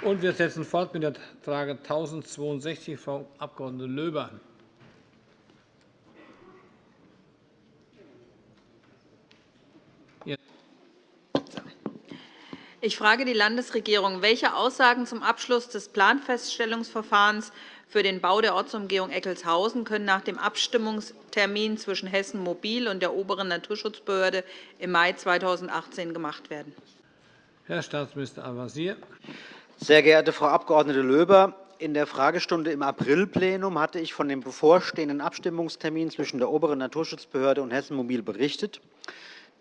Und wir setzen fort mit der Frage 1062, Frau Abg. Löber. Ich frage die Landesregierung, welche Aussagen zum Abschluss des Planfeststellungsverfahrens für den Bau der Ortsumgehung Eckelshausen können nach dem Abstimmungstermin zwischen Hessen Mobil und der oberen Naturschutzbehörde im Mai 2018 gemacht werden? Herr Staatsminister Al-Wazir. Sehr geehrte Frau Abg. Löber, in der Fragestunde im Aprilplenum hatte ich von dem bevorstehenden Abstimmungstermin zwischen der oberen Naturschutzbehörde und Hessen Mobil berichtet.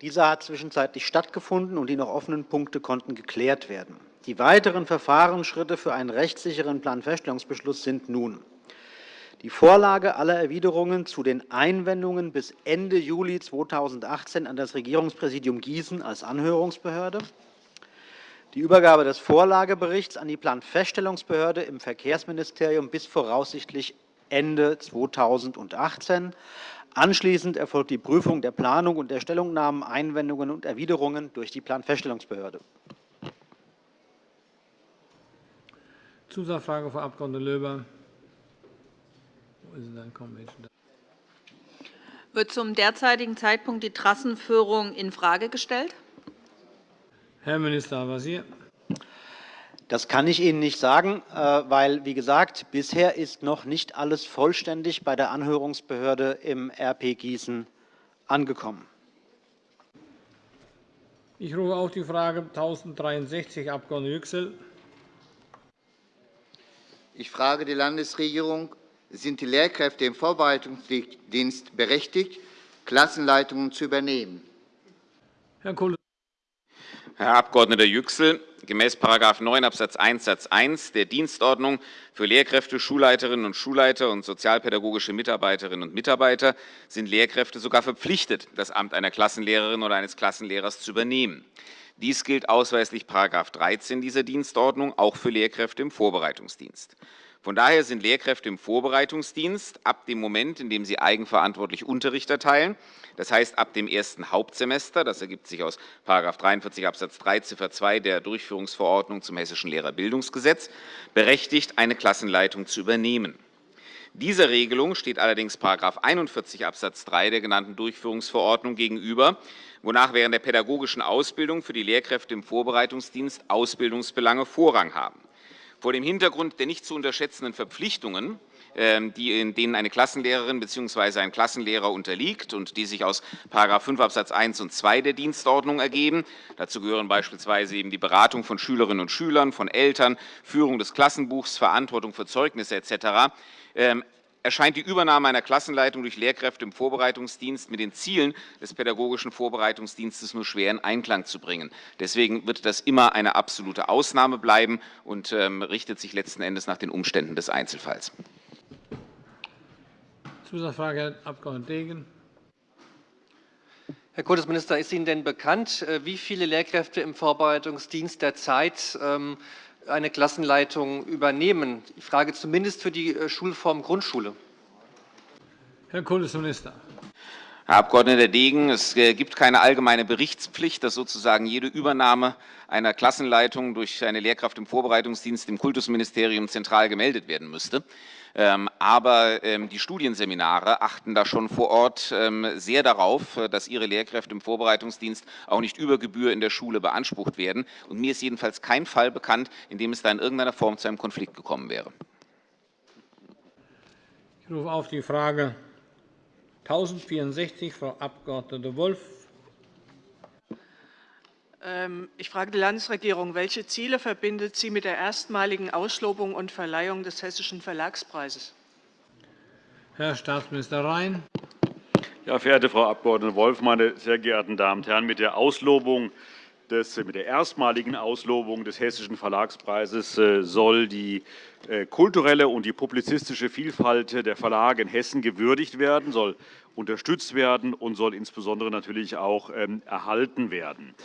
Dieser hat zwischenzeitlich stattgefunden, und die noch offenen Punkte konnten geklärt werden. Die weiteren Verfahrensschritte für einen rechtssicheren Planfeststellungsbeschluss sind nun die Vorlage aller Erwiderungen zu den Einwendungen bis Ende Juli 2018 an das Regierungspräsidium Gießen als Anhörungsbehörde, die Übergabe des Vorlageberichts an die Planfeststellungsbehörde im Verkehrsministerium bis voraussichtlich Ende 2018. Anschließend erfolgt die Prüfung der Planung und der Stellungnahmen, Einwendungen und Erwiderungen durch die Planfeststellungsbehörde. Zusatzfrage, Frau Abg. Löber. Wird zum derzeitigen Zeitpunkt die Trassenführung infrage gestellt? Herr Minister Al-Wazir. Das kann ich Ihnen nicht sagen, äh, weil, wie gesagt, bisher ist noch nicht alles vollständig bei der Anhörungsbehörde im RP Gießen angekommen. Ich rufe auf die Frage 1063, Abg. Yüksel. Ich frage die Landesregierung. Sind die Lehrkräfte im Vorbereitungsdienst berechtigt, Klassenleitungen zu übernehmen? Herr Kollege. Herr Abg. Yüksel, gemäß § 9 Abs. 1 Satz 1 der Dienstordnung für Lehrkräfte, Schulleiterinnen und Schulleiter und sozialpädagogische Mitarbeiterinnen und Mitarbeiter sind Lehrkräfte sogar verpflichtet, das Amt einer Klassenlehrerin oder eines Klassenlehrers zu übernehmen. Dies gilt ausweislich § 13 dieser Dienstordnung auch für Lehrkräfte im Vorbereitungsdienst. Von daher sind Lehrkräfte im Vorbereitungsdienst ab dem Moment, in dem sie eigenverantwortlich Unterricht erteilen, das heißt ab dem ersten Hauptsemester, das ergibt sich aus § 43 Abs. 3 Ziffer 2 der Durchführungsverordnung zum Hessischen Lehrerbildungsgesetz, berechtigt, eine Klassenleitung zu übernehmen. Dieser Regelung steht allerdings § 41 Abs. 3 der genannten Durchführungsverordnung gegenüber, wonach während der pädagogischen Ausbildung für die Lehrkräfte im Vorbereitungsdienst Ausbildungsbelange Vorrang haben. Vor dem Hintergrund der nicht zu unterschätzenden Verpflichtungen, ähm, in denen eine Klassenlehrerin bzw. ein Klassenlehrer unterliegt und die sich aus § 5 Abs. 1 und 2 der Dienstordnung ergeben. Dazu gehören beispielsweise eben die Beratung von Schülerinnen und Schülern, von Eltern, Führung des Klassenbuchs, Verantwortung für Zeugnisse etc erscheint die Übernahme einer Klassenleitung durch Lehrkräfte im Vorbereitungsdienst mit den Zielen des pädagogischen Vorbereitungsdienstes nur schwer in Einklang zu bringen. Deswegen wird das immer eine absolute Ausnahme bleiben und ähm, richtet sich letzten Endes nach den Umständen des Einzelfalls. Zusatzfrage, Herr Abg. Degen. Herr Kultusminister, ist Ihnen denn bekannt, äh, wie viele Lehrkräfte im Vorbereitungsdienst derzeit ähm, eine Klassenleitung übernehmen. Ich frage zumindest für die äh, Schulform Grundschule. Herr Kultusminister. Herr Abg. Degen, es äh, gibt keine allgemeine Berichtspflicht, dass sozusagen jede Übernahme einer Klassenleitung durch eine Lehrkraft im Vorbereitungsdienst im Kultusministerium zentral gemeldet werden müsste. Ähm, aber ähm, die Studienseminare achten da schon vor Ort ähm, sehr darauf, äh, dass ihre Lehrkräfte im Vorbereitungsdienst auch nicht über Gebühr in der Schule beansprucht werden. Und mir ist jedenfalls kein Fall bekannt, in dem es da in irgendeiner Form zu einem Konflikt gekommen wäre. Ich rufe auf die Frage 1064, Frau Abg. Wolff. Ähm, ich frage die Landesregierung, welche Ziele verbindet sie mit der erstmaligen Auslobung und Verleihung des Hessischen Verlagspreises? Herr Staatsminister Rhein. Ja, verehrte Frau Abg. Wolff, meine sehr geehrten Damen und Herren! Mit der, Auslobung des, mit der erstmaligen Auslobung des Hessischen Verlagspreises äh, soll die äh, kulturelle und die publizistische Vielfalt der Verlage in Hessen gewürdigt werden, soll unterstützt werden und soll insbesondere natürlich auch ähm, erhalten werden.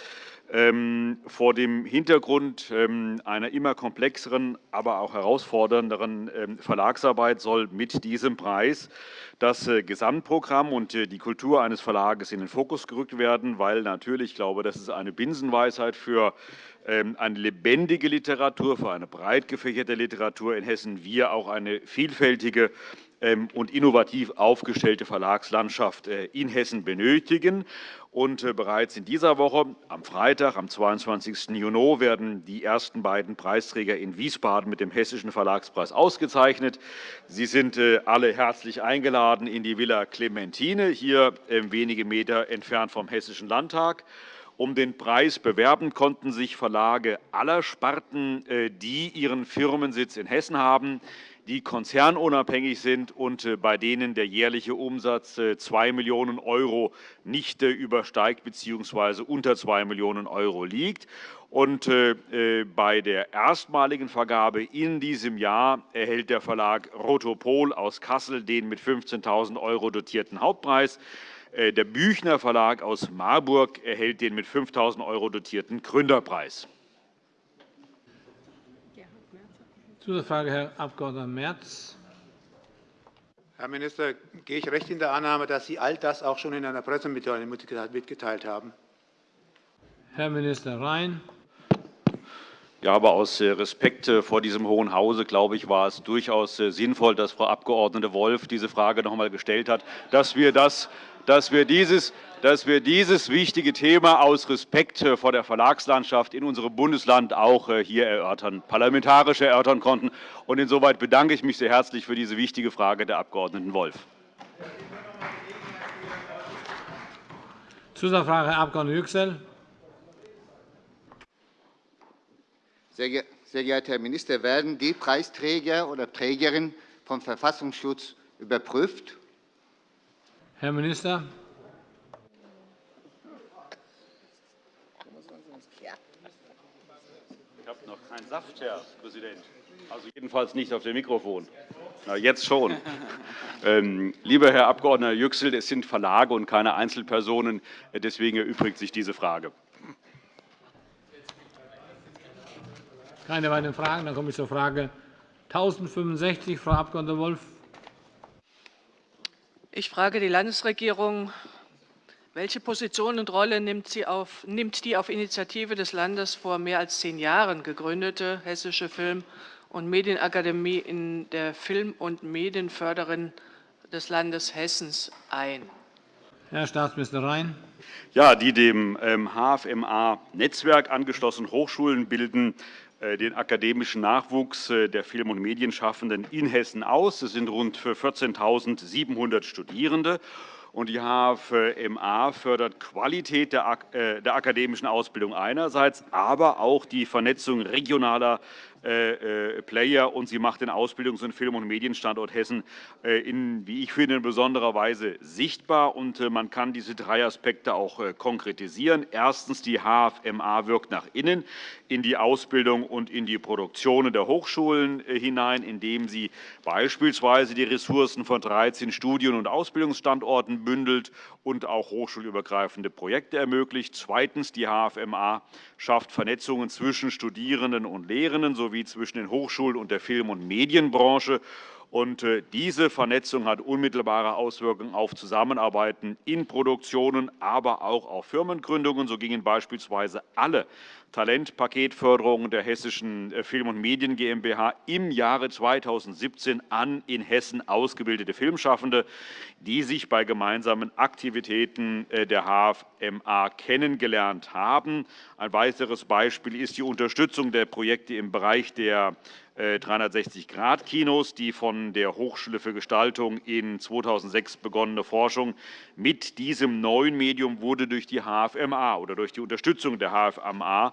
Ähm, vor dem Hintergrund ähm, einer immer komplexeren, aber auch herausfordernderen ähm, Verlagsarbeit soll mit diesem Preis das äh, Gesamtprogramm und äh, die Kultur eines Verlages in den Fokus gerückt werden, weil natürlich, ich glaube, das ist eine Binsenweisheit für eine lebendige Literatur, für eine breit gefächerte Literatur in Hessen wir auch eine vielfältige und innovativ aufgestellte Verlagslandschaft äh, in Hessen benötigen. Und äh, bereits in dieser Woche, am Freitag, am 22. Juni, werden die ersten beiden Preisträger in Wiesbaden mit dem Hessischen Verlagspreis ausgezeichnet. Sie sind äh, alle herzlich eingeladen in die Villa Clementine, hier ähm, wenige Meter entfernt vom Hessischen Landtag. Um den Preis bewerben konnten sich Verlage aller Sparten, die ihren Firmensitz in Hessen haben, die konzernunabhängig sind und äh, bei denen der jährliche Umsatz 2 äh, Millionen € nicht äh, übersteigt bzw. unter 2 Millionen € liegt. Und bei der erstmaligen Vergabe in diesem Jahr erhält der Verlag Rotopol aus Kassel den mit 15.000 € dotierten Hauptpreis. Der Büchner Verlag aus Marburg erhält den mit 5.000 € dotierten Gründerpreis. Zusatzfrage, Herr Abg. Merz. Herr Minister, gehe ich recht in der Annahme, dass Sie all das auch schon in einer Pressemitteilung mitgeteilt haben? Herr Minister Rhein. Ja, aber aus äh, Respekt äh, vor diesem Hohen Hause, glaube ich, war es durchaus äh, sinnvoll, dass Frau Abg. Wolf diese Frage noch einmal gestellt hat, dass wir, das, dass wir dieses dass wir dieses wichtige Thema aus Respekt äh, vor der Verlagslandschaft in unserem Bundesland auch äh, hier erörtern, parlamentarisch erörtern konnten. Und insoweit bedanke ich mich sehr herzlich für diese wichtige Frage der Abg. Wolf. Zusatzfrage, Herr Abg. Yüksel. Sehr geehrter Herr Minister, werden die Preisträger oder Trägerin vom Verfassungsschutz überprüft? Herr Minister. Ein Saft, Herr Präsident. Also jedenfalls nicht auf dem Mikrofon. Na, jetzt schon. ähm, lieber Herr Abg. Yüksel, es sind Verlage und keine Einzelpersonen. Deswegen erübrigt sich diese Frage. Keine weiteren Fragen. Dann komme ich zur Frage 1065. Frau Abg. Wolf. Ich frage die Landesregierung, welche Position und Rolle nimmt, auf, nimmt, die auf Initiative des Landes vor mehr als zehn Jahren gegründete Hessische Film- und Medienakademie in der Film- und Medienförderin des Landes Hessens ein? Herr Staatsminister Rhein. Ja, die dem HFMA-Netzwerk ähm, angeschlossenen Hochschulen bilden den akademischen Nachwuchs äh, der Film- und Medienschaffenden in Hessen aus. Es sind rund 14.700 Studierende. Und die HFMA fördert Qualität der akademischen Ausbildung einerseits, aber auch die Vernetzung regionaler äh, äh, Player und sie macht den Ausbildungs- und Film- und Medienstandort Hessen äh, in, wie ich finde, in besonderer Weise sichtbar. Und man kann diese drei Aspekte auch konkretisieren. Erstens, die HFMA wirkt nach innen in die Ausbildung und in die Produktionen der Hochschulen hinein, indem sie beispielsweise die Ressourcen von 13 Studien- und Ausbildungsstandorten bündelt und auch hochschulübergreifende Projekte ermöglicht. Zweitens, die HFMA schafft Vernetzungen zwischen Studierenden und Lehrenden sowie zwischen den Hochschulen und der Film- und Medienbranche. Und äh, diese Vernetzung hat unmittelbare Auswirkungen auf Zusammenarbeiten in Produktionen, aber auch auf Firmengründungen. So gingen beispielsweise alle Talentpaketförderungen der Hessischen äh, Film- und Medien GmbH im Jahre 2017 an in Hessen ausgebildete Filmschaffende, die sich bei gemeinsamen Aktivitäten äh, der HFMA kennengelernt haben. Ein weiteres Beispiel ist die Unterstützung der Projekte im Bereich der 360-Grad-Kinos, äh, die von der Hochschule für Gestaltung in 2006 begonnene Forschung mit diesem neuen Medium wurde durch die HFMA oder durch die Unterstützung der HFMA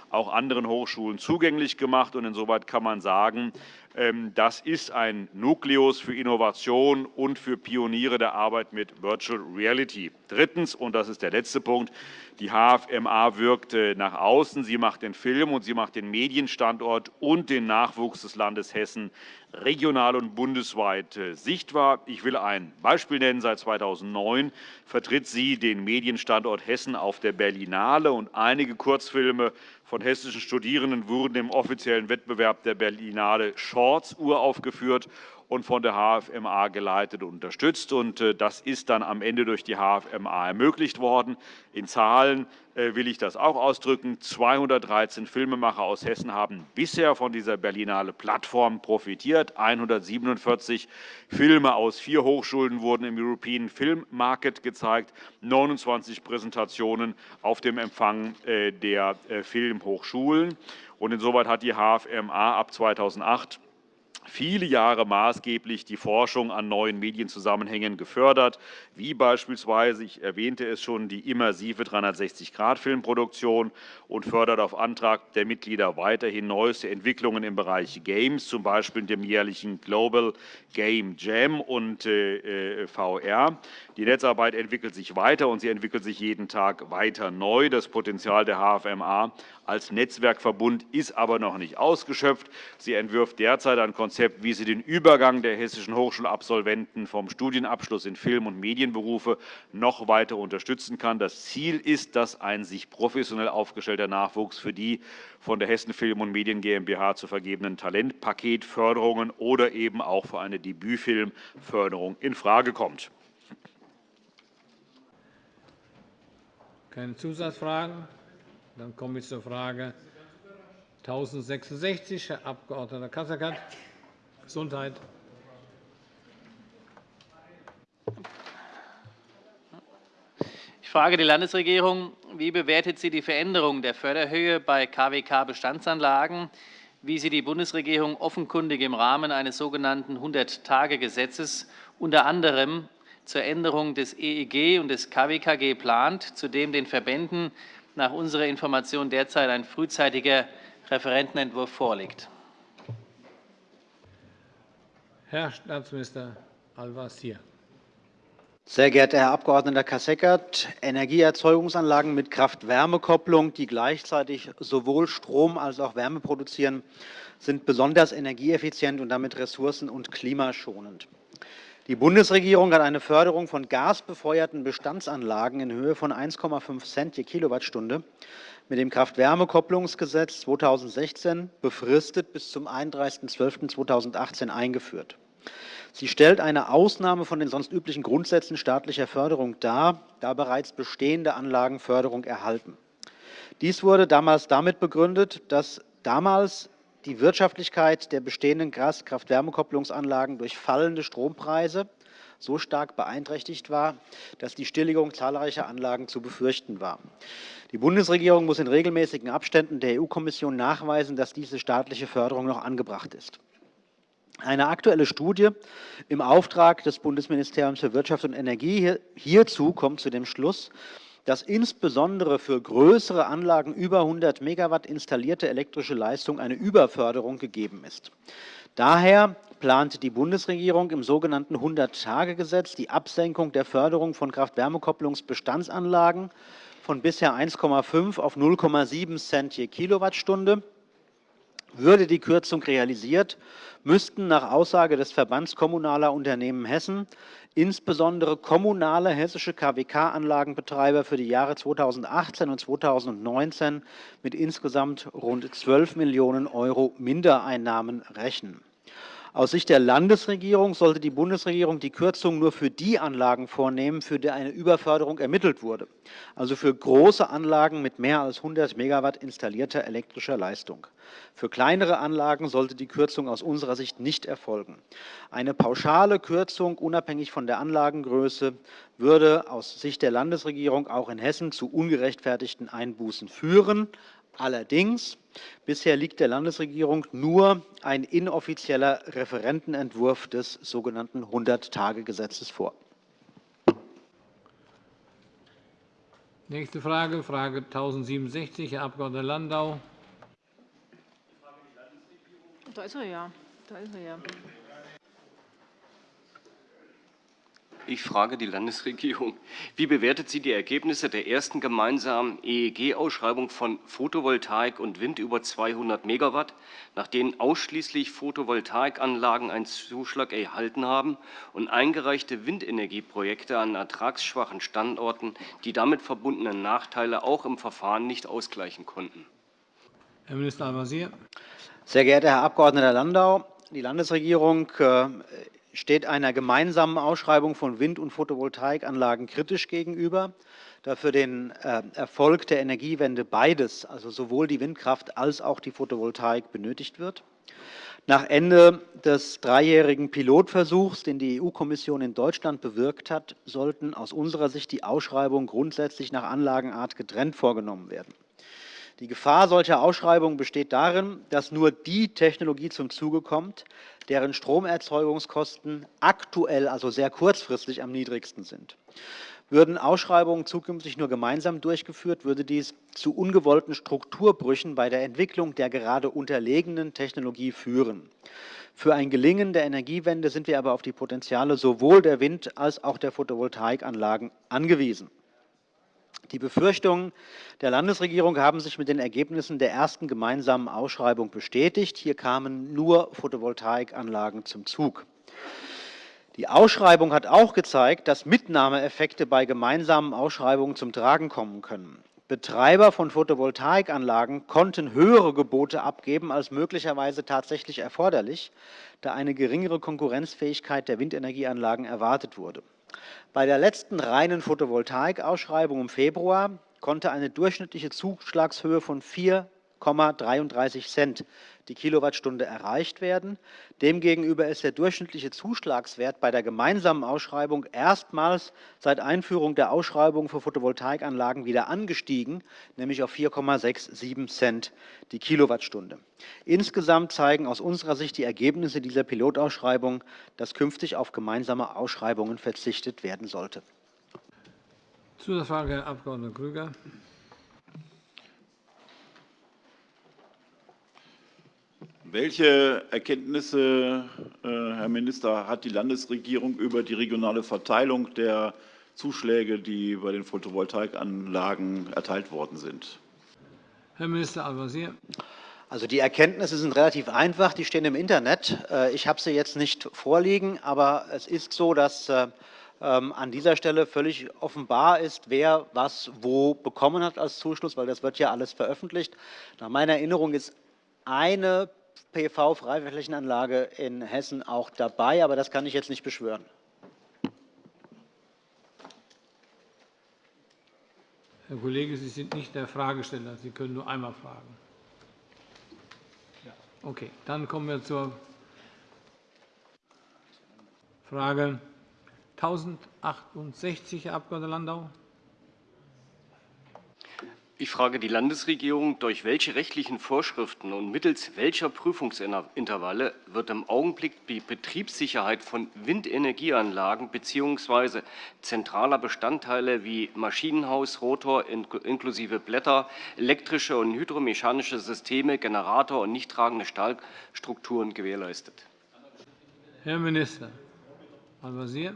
auch anderen Hochschulen zugänglich gemacht. Insoweit kann man sagen, ähm, das ist ein Nukleus für Innovation und für Pioniere der Arbeit mit Virtual Reality. Drittens, und das ist der letzte Punkt, die HFMA wirkt nach außen. Sie macht den Film und sie macht den Medienstandort und den Nachwuchs des Landes Hessen regional und bundesweit äh, sichtbar. Ich will ein Beispiel nennen. Seit 2009 vertritt sie den Medienstandort Hessen auf der Berlinale, und einige Kurzfilme von hessischen Studierenden wurden im offiziellen Wettbewerb der Berlinale Shorts uraufgeführt und von der HFMA geleitet und unterstützt. Und das ist dann am Ende durch die HFMA ermöglicht worden. In Zahlen äh, will ich das auch ausdrücken. 213 Filmemacher aus Hessen haben bisher von dieser Berlinale Plattform profitiert. 147 Filme aus vier Hochschulen wurden im European Film Market gezeigt, 29 Präsentationen auf dem Empfang äh, der äh, Filmhochschulen. insoweit hat die HFMA ab 2008 viele Jahre maßgeblich die Forschung an neuen Medienzusammenhängen gefördert, wie beispielsweise, ich erwähnte es schon, die immersive 360-Grad-Filmproduktion und fördert auf Antrag der Mitglieder weiterhin neueste Entwicklungen im Bereich Games, z. B. dem jährlichen Global Game Jam und äh, äh VR. Die Netzarbeit entwickelt sich weiter, und sie entwickelt sich jeden Tag weiter neu. Das Potenzial der HFMA als Netzwerkverbund ist aber noch nicht ausgeschöpft. Sie entwirft derzeit ein Konzept, wie sie den Übergang der hessischen Hochschulabsolventen vom Studienabschluss in Film- und Medienberufe noch weiter unterstützen kann. Das Ziel ist, dass ein sich professionell aufgestellter Nachwuchs für die von der Hessen Film- und Medien GmbH zu vergebenen Talentpaketförderungen oder eben auch für eine Debütfilmförderung infrage kommt. Keine Zusatzfragen? Dann komme ich zur Frage 1066, Herr Abg. Kasseckert, Gesundheit. Ich frage die Landesregierung, wie bewertet sie die Veränderung der Förderhöhe bei KWK-Bestandsanlagen, wie sie die Bundesregierung offenkundig im Rahmen eines sogenannten 100-Tage-Gesetzes unter anderem zur Änderung des EEG und des KWKG plant, zu dem den Verbänden nach unserer Information derzeit ein frühzeitiger Referentenentwurf vorliegt. Herr Staatsminister Al-Wazir. Sehr geehrter Herr Abg. Kasseckert, Energieerzeugungsanlagen mit Kraft-Wärme-Kopplung, die gleichzeitig sowohl Strom als auch Wärme produzieren, sind besonders energieeffizient und damit ressourcen- und klimaschonend. Die Bundesregierung hat eine Förderung von gasbefeuerten Bestandsanlagen in Höhe von 1,5 Cent je Kilowattstunde mit dem Kraft-Wärme-Kopplungsgesetz 2016 befristet bis zum 31.12.2018 eingeführt. Sie stellt eine Ausnahme von den sonst üblichen Grundsätzen staatlicher Förderung dar, da bereits bestehende Anlagen Förderung erhalten. Dies wurde damals damit begründet, dass damals die Wirtschaftlichkeit der bestehenden Gas-Kraft-Wärme-Kopplungsanlagen durch fallende Strompreise so stark beeinträchtigt war, dass die Stilllegung zahlreicher Anlagen zu befürchten war. Die Bundesregierung muss in regelmäßigen Abständen der EU-Kommission nachweisen, dass diese staatliche Förderung noch angebracht ist. Eine aktuelle Studie im Auftrag des Bundesministeriums für Wirtschaft und Energie hierzu kommt zu dem Schluss, dass insbesondere für größere Anlagen über 100 Megawatt installierte elektrische Leistung eine Überförderung gegeben ist. Daher plant die Bundesregierung im sogenannten 100-Tage-Gesetz die Absenkung der Förderung von Kraft-Wärme-Kopplungsbestandsanlagen von bisher 1,5 auf 0,7 Cent je Kilowattstunde. Würde die Kürzung realisiert, müssten nach Aussage des Verbands Kommunaler Unternehmen Hessen insbesondere kommunale hessische KWK-Anlagenbetreiber für die Jahre 2018 und 2019 mit insgesamt rund 12 Millionen € Mindereinnahmen rechnen. Aus Sicht der Landesregierung sollte die Bundesregierung die Kürzung nur für die Anlagen vornehmen, für die eine Überförderung ermittelt wurde, also für große Anlagen mit mehr als 100 Megawatt installierter elektrischer Leistung. Für kleinere Anlagen sollte die Kürzung aus unserer Sicht nicht erfolgen. Eine pauschale Kürzung unabhängig von der Anlagengröße würde aus Sicht der Landesregierung auch in Hessen zu ungerechtfertigten Einbußen führen. Allerdings bisher liegt der Landesregierung nur ein inoffizieller Referentenentwurf des sogenannten 100-Tage-Gesetzes vor. Nächste Frage, Frage 1067, Herr Abg. Landau. Da ist er ja. Da ist er ja. Ich frage die Landesregierung. Wie bewertet sie die Ergebnisse der ersten gemeinsamen EEG-Ausschreibung von Photovoltaik und Wind über 200 Megawatt, nach denen ausschließlich Photovoltaikanlagen einen Zuschlag erhalten haben und eingereichte Windenergieprojekte an ertragsschwachen Standorten die damit verbundenen Nachteile auch im Verfahren nicht ausgleichen konnten? Herr Minister Al-Wazir. Sehr geehrter Herr Abg. Landau, Die Landesregierung äh, steht einer gemeinsamen Ausschreibung von Wind- und Photovoltaikanlagen kritisch gegenüber, da für den äh, Erfolg der Energiewende beides, also sowohl die Windkraft als auch die Photovoltaik, benötigt wird. Nach Ende des dreijährigen Pilotversuchs, den die EU-Kommission in Deutschland bewirkt hat, sollten aus unserer Sicht die Ausschreibungen grundsätzlich nach Anlagenart getrennt vorgenommen werden. Die Gefahr solcher Ausschreibungen besteht darin, dass nur die Technologie zum Zuge kommt, deren Stromerzeugungskosten aktuell, also sehr kurzfristig, am niedrigsten sind. Würden Ausschreibungen zukünftig nur gemeinsam durchgeführt, würde dies zu ungewollten Strukturbrüchen bei der Entwicklung der gerade unterlegenen Technologie führen. Für ein Gelingen der Energiewende sind wir aber auf die Potenziale sowohl der Wind- als auch der Photovoltaikanlagen angewiesen. Die Befürchtungen der Landesregierung haben sich mit den Ergebnissen der ersten gemeinsamen Ausschreibung bestätigt. Hier kamen nur Photovoltaikanlagen zum Zug. Die Ausschreibung hat auch gezeigt, dass Mitnahmeeffekte bei gemeinsamen Ausschreibungen zum Tragen kommen können. Betreiber von Photovoltaikanlagen konnten höhere Gebote abgeben als möglicherweise tatsächlich erforderlich, da eine geringere Konkurrenzfähigkeit der Windenergieanlagen erwartet wurde. Bei der letzten reinen Photovoltaik-Ausschreibung im Februar konnte eine durchschnittliche Zuschlagshöhe von 4,33 Cent die Kilowattstunde erreicht werden. Demgegenüber ist der durchschnittliche Zuschlagswert bei der gemeinsamen Ausschreibung erstmals seit Einführung der Ausschreibung für Photovoltaikanlagen wieder angestiegen, nämlich auf 4,67 Cent die Kilowattstunde. Insgesamt zeigen aus unserer Sicht die Ergebnisse dieser Pilotausschreibung, dass künftig auf gemeinsame Ausschreibungen verzichtet werden sollte. Zusatzfrage, Herr Abg. Krüger. Welche Erkenntnisse, äh, Herr Minister, hat die Landesregierung über die regionale Verteilung der Zuschläge, die bei den Photovoltaikanlagen erteilt worden sind? Herr Minister Al-Wazir. Also die Erkenntnisse sind relativ einfach, die stehen im Internet. Äh, ich habe sie jetzt nicht vorliegen, aber es ist so, dass äh, ähm, an dieser Stelle völlig offenbar ist, wer was wo bekommen hat als Zuschluss, weil das wird ja alles veröffentlicht. Nach meiner Erinnerung ist eine PV-Freiflächenanlage in Hessen auch dabei, aber das kann ich jetzt nicht beschwören. Herr Kollege, Sie sind nicht der Fragesteller. Sie können nur einmal fragen. Okay, dann kommen wir zur Frage 1068, Herr Abg. Landau. Ich frage die Landesregierung, durch welche rechtlichen Vorschriften und mittels welcher Prüfungsintervalle wird im Augenblick die Betriebssicherheit von Windenergieanlagen bzw. zentraler Bestandteile wie Maschinenhaus, Rotor inklusive Blätter, elektrische und hydromechanische Systeme, Generator und nicht tragende Stahlstrukturen gewährleistet? Herr Minister Al-Wazir.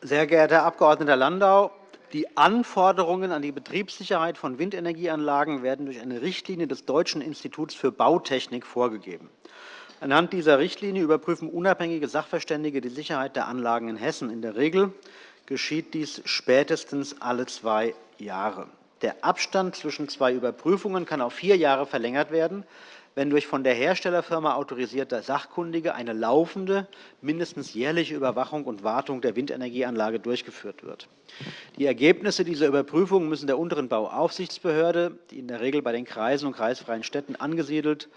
Sehr geehrter Herr Abg. Landau, die Anforderungen an die Betriebssicherheit von Windenergieanlagen werden durch eine Richtlinie des Deutschen Instituts für Bautechnik vorgegeben. Anhand dieser Richtlinie überprüfen unabhängige Sachverständige die Sicherheit der Anlagen in Hessen. In der Regel geschieht dies spätestens alle zwei Jahre. Der Abstand zwischen zwei Überprüfungen kann auf vier Jahre verlängert werden, wenn durch von der Herstellerfirma autorisierte Sachkundige eine laufende, mindestens jährliche Überwachung und Wartung der Windenergieanlage durchgeführt wird. Die Ergebnisse dieser Überprüfung müssen der unteren Bauaufsichtsbehörde, die in der Regel bei den Kreisen und kreisfreien Städten angesiedelt,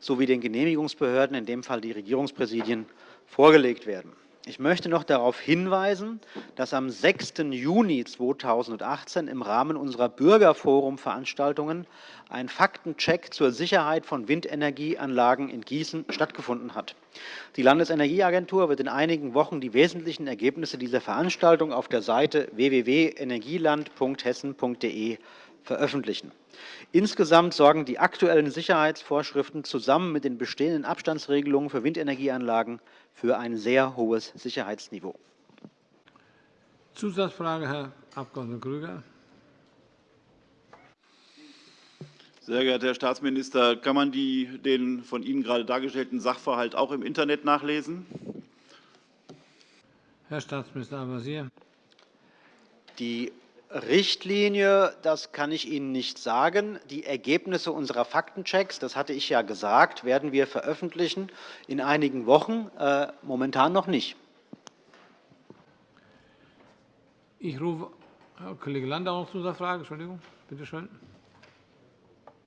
sowie den Genehmigungsbehörden, in dem Fall die Regierungspräsidien, vorgelegt werden. Ich möchte noch darauf hinweisen, dass am 6. Juni 2018 im Rahmen unserer Bürgerforum-Veranstaltungen ein Faktencheck zur Sicherheit von Windenergieanlagen in Gießen stattgefunden hat. Die Landesenergieagentur wird in einigen Wochen die wesentlichen Ergebnisse dieser Veranstaltung auf der Seite www.energieland.hessen.de veröffentlichen. Insgesamt sorgen die aktuellen Sicherheitsvorschriften zusammen mit den bestehenden Abstandsregelungen für Windenergieanlagen für ein sehr hohes Sicherheitsniveau. Zusatzfrage, Herr Abg. Krüger. Sehr geehrter Herr Staatsminister, kann man die, den von Ihnen gerade dargestellten Sachverhalt auch im Internet nachlesen? Herr Staatsminister Al-Wazir. Die Richtlinie, das kann ich Ihnen nicht sagen. Die Ergebnisse unserer Faktenchecks, das hatte ich ja gesagt, werden wir veröffentlichen in einigen Wochen, äh, momentan noch nicht. Ich rufe Herr Kollege Landau noch zu dieser Frage. Entschuldigung, bitte schön.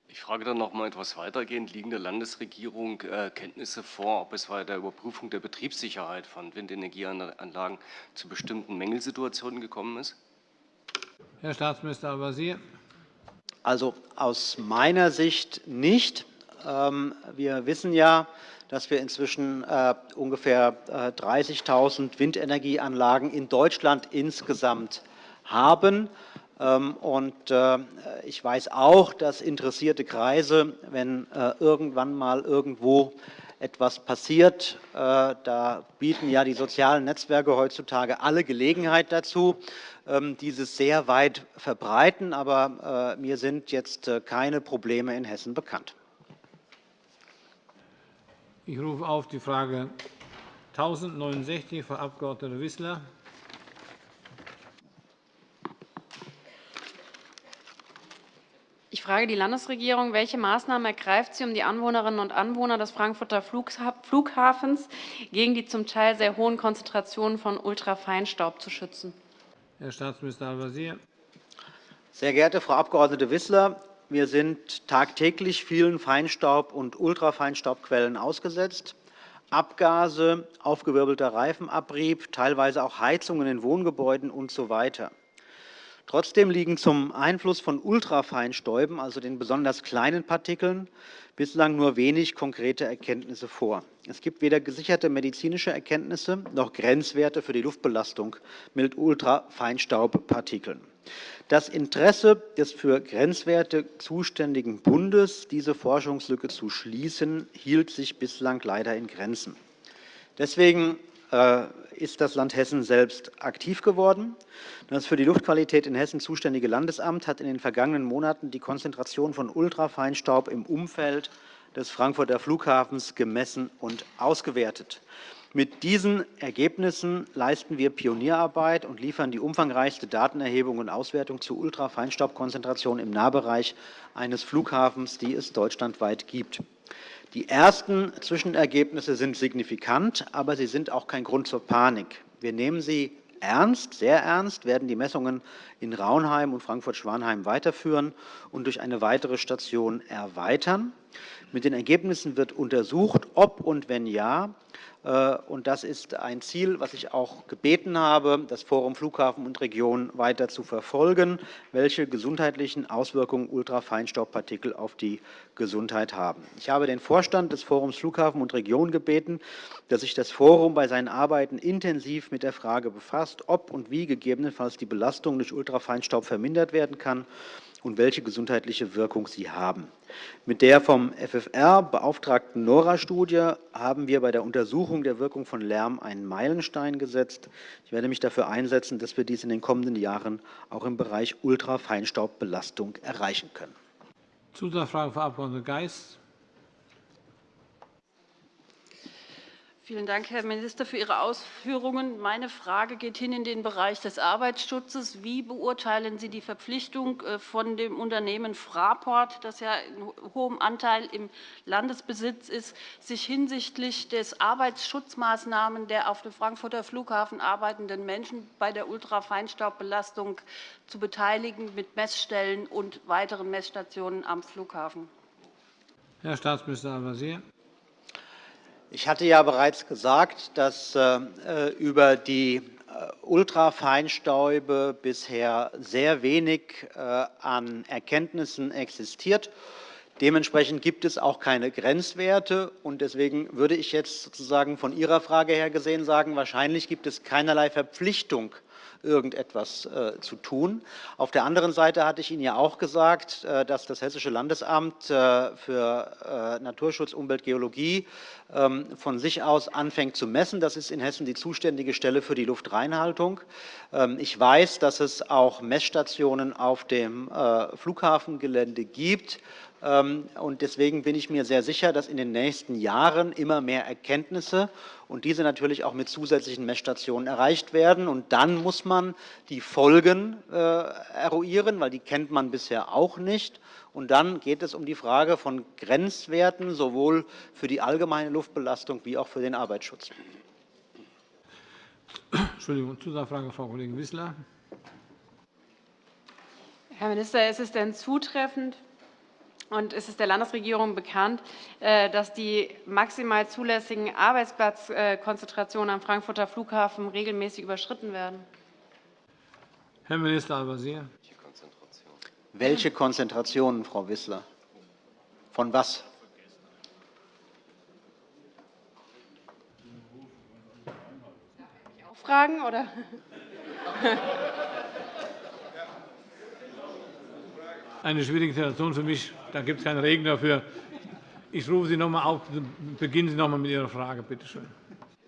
Ich frage dann noch mal etwas weitergehend. Liegen der Landesregierung äh, Kenntnisse vor, ob es bei der Überprüfung der Betriebssicherheit von Windenergieanlagen zu bestimmten Mängelsituationen gekommen ist? Herr Staatsminister Al-Wazir. Also aus meiner Sicht nicht. Ähm, wir wissen ja, dass wir inzwischen äh, ungefähr 30.000 äh, Windenergieanlagen in Deutschland insgesamt haben. Ähm, und äh, ich weiß auch, dass interessierte Kreise, wenn irgendwann mal irgendwo etwas passiert, da bieten ja die sozialen Netzwerke heutzutage alle Gelegenheit dazu, dieses sehr weit verbreiten. Aber mir sind jetzt keine Probleme in Hessen bekannt. Ich rufe auf die Frage 1069, Frau Abg. Wissler. Ich frage die Landesregierung, welche Maßnahmen ergreift sie, um die Anwohnerinnen und Anwohner des Frankfurter Flughafens gegen die zum Teil sehr hohen Konzentrationen von Ultrafeinstaub zu schützen? Herr Staatsminister Al-Wazir. Sehr geehrte Frau Abg. Wissler, wir sind tagtäglich vielen Feinstaub- und Ultrafeinstaubquellen ausgesetzt. Abgase, aufgewirbelter Reifenabrieb, teilweise auch Heizungen in Wohngebäuden usw. So Trotzdem liegen zum Einfluss von Ultrafeinstäuben, also den besonders kleinen Partikeln, bislang nur wenig konkrete Erkenntnisse vor. Es gibt weder gesicherte medizinische Erkenntnisse noch Grenzwerte für die Luftbelastung mit Ultrafeinstaubpartikeln. Das Interesse des für Grenzwerte zuständigen Bundes, diese Forschungslücke zu schließen, hielt sich bislang leider in Grenzen. Deswegen ist das Land Hessen selbst aktiv geworden. Das für die Luftqualität in Hessen zuständige Landesamt hat in den vergangenen Monaten die Konzentration von Ultrafeinstaub im Umfeld des Frankfurter Flughafens gemessen und ausgewertet. Mit diesen Ergebnissen leisten wir Pionierarbeit und liefern die umfangreichste Datenerhebung und Auswertung zur Ultrafeinstaubkonzentration im Nahbereich eines Flughafens, die es deutschlandweit gibt. Die ersten Zwischenergebnisse sind signifikant, aber sie sind auch kein Grund zur Panik. Wir nehmen sie ernst, sehr ernst, werden die Messungen in Raunheim und Frankfurt-Schwanheim weiterführen und durch eine weitere Station erweitern. Mit den Ergebnissen wird untersucht, ob und wenn ja und das ist ein Ziel, was ich auch gebeten habe, das Forum Flughafen und Region weiter zu verfolgen, welche gesundheitlichen Auswirkungen Ultrafeinstaubpartikel auf die Gesundheit haben. Ich habe den Vorstand des Forums Flughafen und Region gebeten, dass sich das Forum bei seinen Arbeiten intensiv mit der Frage befasst, ob und wie gegebenenfalls die Belastung durch Ultrafeinstaub vermindert werden kann und welche gesundheitliche Wirkung sie haben. Mit der vom FFR beauftragten NORA-Studie haben wir bei der Untersuchung der Wirkung von Lärm einen Meilenstein gesetzt. Ich werde mich dafür einsetzen, dass wir dies in den kommenden Jahren auch im Bereich Ultrafeinstaubbelastung erreichen können. Zusatzfrage, Frau Abg. Geis. Vielen Dank, Herr Minister, für Ihre Ausführungen. Meine Frage geht hin in den Bereich des Arbeitsschutzes. Wie beurteilen Sie die Verpflichtung äh, von dem Unternehmen Fraport, das ja in hohem Anteil im Landesbesitz ist, sich hinsichtlich des Arbeitsschutzmaßnahmen der auf dem Frankfurter Flughafen arbeitenden Menschen bei der Ultrafeinstaubbelastung zu beteiligen mit Messstellen und weiteren Messstationen am Flughafen? Herr Staatsminister Al-Wazir. Ich hatte ja bereits gesagt, dass äh, über die äh, Ultrafeinstäube bisher sehr wenig äh, an Erkenntnissen existiert. Dementsprechend gibt es auch keine Grenzwerte. und Deswegen würde ich jetzt sozusagen von Ihrer Frage her gesehen sagen, wahrscheinlich gibt es keinerlei Verpflichtung irgendetwas äh, zu tun. Auf der anderen Seite hatte ich Ihnen ja auch gesagt, äh, dass das Hessische Landesamt äh, für Naturschutz, Umwelt, Geologie ähm, von sich aus anfängt zu messen. Das ist in Hessen die zuständige Stelle für die Luftreinhaltung. Ähm, ich weiß, dass es auch Messstationen auf dem Flughafengelände gibt, Ähm, deswegen bin ich mir sehr sicher, dass in den nächsten Jahren immer mehr Erkenntnisse und diese natürlich auch mit zusätzlichen Messstationen erreicht werden. Und dann muss man die Folgen äh, eruieren, weil die kennt man bisher auch nicht. Und dann geht es um die Frage von Grenzwerten sowohl für die allgemeine Luftbelastung wie auch für den Arbeitsschutz. Entschuldigung, Zusatzfrage, Frau Kollegin Wissler. Herr Minister, ist es denn zutreffend, und es ist der Landesregierung bekannt, äh, dass die maximal zulässigen Arbeitsplatzkonzentrationen am Frankfurter Flughafen regelmäßig überschritten werden. Herr Minister Al-Wazir. Welche Konzentrationen, Frau Wissler? Von was? Fragen oder? Eine schwierige Situation für mich. Da gibt es keinen Regen dafür. Ich rufe Sie noch einmal auf. Beginnen Sie noch einmal mit Ihrer Frage, bitte schön.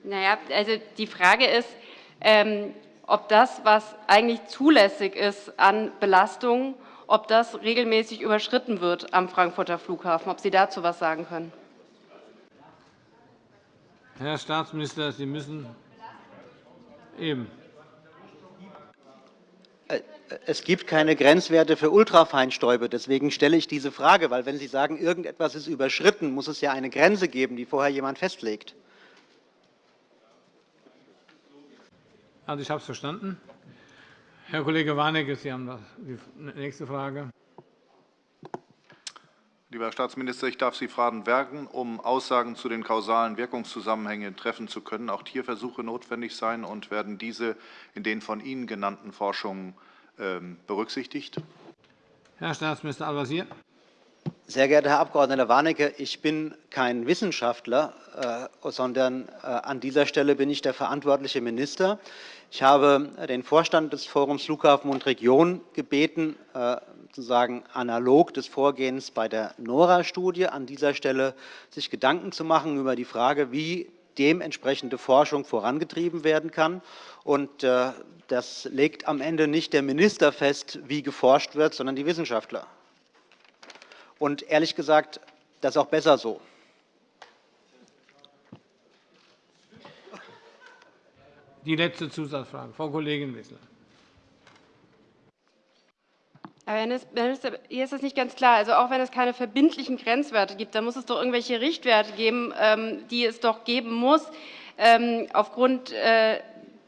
Naja, also die Frage ist, ähm, ob das, was eigentlich zulässig ist an Belastungen, ob das regelmäßig überschritten wird am Frankfurter Flughafen. Ob Sie dazu etwas sagen können. Herr Staatsminister, Sie müssen eben. Es gibt keine Grenzwerte für Ultrafeinstäube. Deswegen stelle ich diese Frage. Weil, wenn Sie sagen, irgendetwas ist überschritten, muss es ja eine Grenze geben, die vorher jemand festlegt. Also, ich habe es verstanden. Herr Kollege Warnecke, Sie haben die nächste Frage. Lieber Herr Staatsminister, ich darf Sie fragen, werden, um Aussagen zu den kausalen Wirkungszusammenhängen treffen zu können, auch Tierversuche notwendig sein, und werden diese in den von Ihnen genannten Forschungen ähm, berücksichtigt? Herr Staatsminister Al-Wazir. Sehr geehrter Herr Abg. Warnecke, ich bin kein Wissenschaftler, äh, sondern äh, an dieser Stelle bin ich der verantwortliche Minister. Ich habe den Vorstand des Forums Flughafen und Region gebeten, äh, sozusagen analog des Vorgehens bei der NORA-Studie an dieser Stelle sich Gedanken zu machen über die Frage, wie dementsprechende Forschung vorangetrieben werden kann. Und das legt am Ende nicht der Minister fest, wie geforscht wird, sondern die Wissenschaftler. Und ehrlich gesagt, das ist auch besser so. Die letzte Zusatzfrage, Frau Kollegin Wissler. Herr Minister, hier ist es nicht ganz klar. Also auch wenn es keine verbindlichen Grenzwerte gibt, dann muss es doch irgendwelche Richtwerte geben, ähm, die es doch geben muss, ähm, aufgrund äh,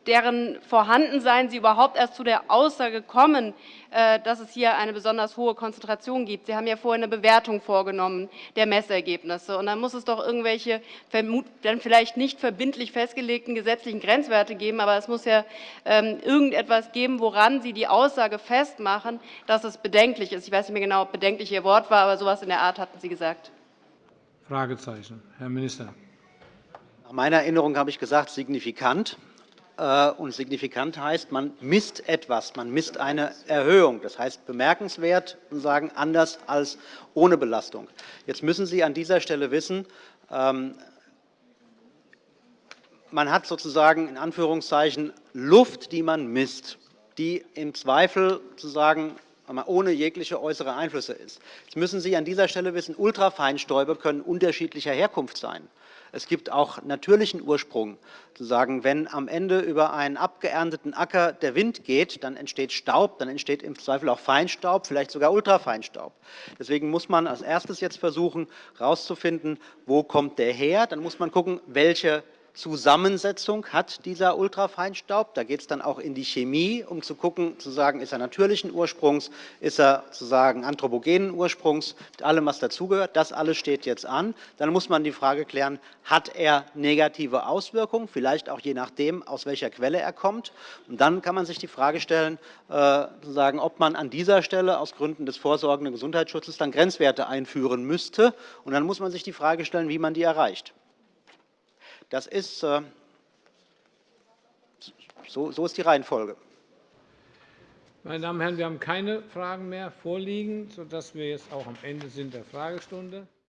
deren Vorhandensein Sie überhaupt erst zu der Aussage kommen, äh, dass es hier eine besonders hohe Konzentration gibt. Sie haben ja vorhin eine Bewertung vorgenommen der Messergebnisse. Und dann muss es doch irgendwelche dann vielleicht nicht verbindlich festgelegten gesetzlichen Grenzwerte geben, aber es muss ja ähm, irgendetwas geben, woran Sie die Aussage festmachen, dass es bedenklich ist. Ich weiß nicht mehr genau, ob bedenklich Ihr Wort war, aber so etwas in der Art hatten Sie gesagt. Fragezeichen. Herr Minister. Nach meiner Erinnerung habe ich gesagt, signifikant. Äh, und signifikant heißt, man misst etwas, man misst eine Erhöhung. Das heißt bemerkenswert und sagen anders als ohne Belastung. Jetzt müssen Sie an dieser Stelle wissen, ähm, man hat sozusagen in Anführungszeichen Luft, die man misst, die im Zweifel sozusagen ohne jegliche äußere Einflüsse ist. Jetzt müssen Sie an dieser Stelle wissen, Ultrafeinstäube können unterschiedlicher Herkunft sein. Es gibt auch natürlichen Ursprung. Wenn am Ende über einen abgeernteten Acker der Wind geht, dann entsteht Staub, dann entsteht im Zweifel auch Feinstaub, vielleicht sogar Ultrafeinstaub. Deswegen muss man als erstes jetzt versuchen, herauszufinden, wo kommt der her. Dann muss man gucken, welche Zusammensetzung hat dieser Ultrafeinstaub. Da geht es dann auch in die Chemie, um zu gucken, zu sagen, ist er natürlichen Ursprungs, ist er zu anthropogenen Ursprungs, mit allem, was dazugehört. Das alles steht jetzt an. Dann muss man die Frage klären, hat er negative Auswirkungen, vielleicht auch je nachdem, aus welcher Quelle er kommt. Und dann kann man sich die Frage stellen, äh, sagen, ob man an dieser Stelle aus Gründen des vorsorgenden Gesundheitsschutzes dann Grenzwerte einführen müsste. Und dann muss man sich die Frage stellen, wie man die erreicht. Das ist, äh, so, so ist die Reihenfolge. Meine Damen und Herren, wir haben keine Fragen mehr vorliegen, sodass wir jetzt auch am Ende sind der Fragestunde.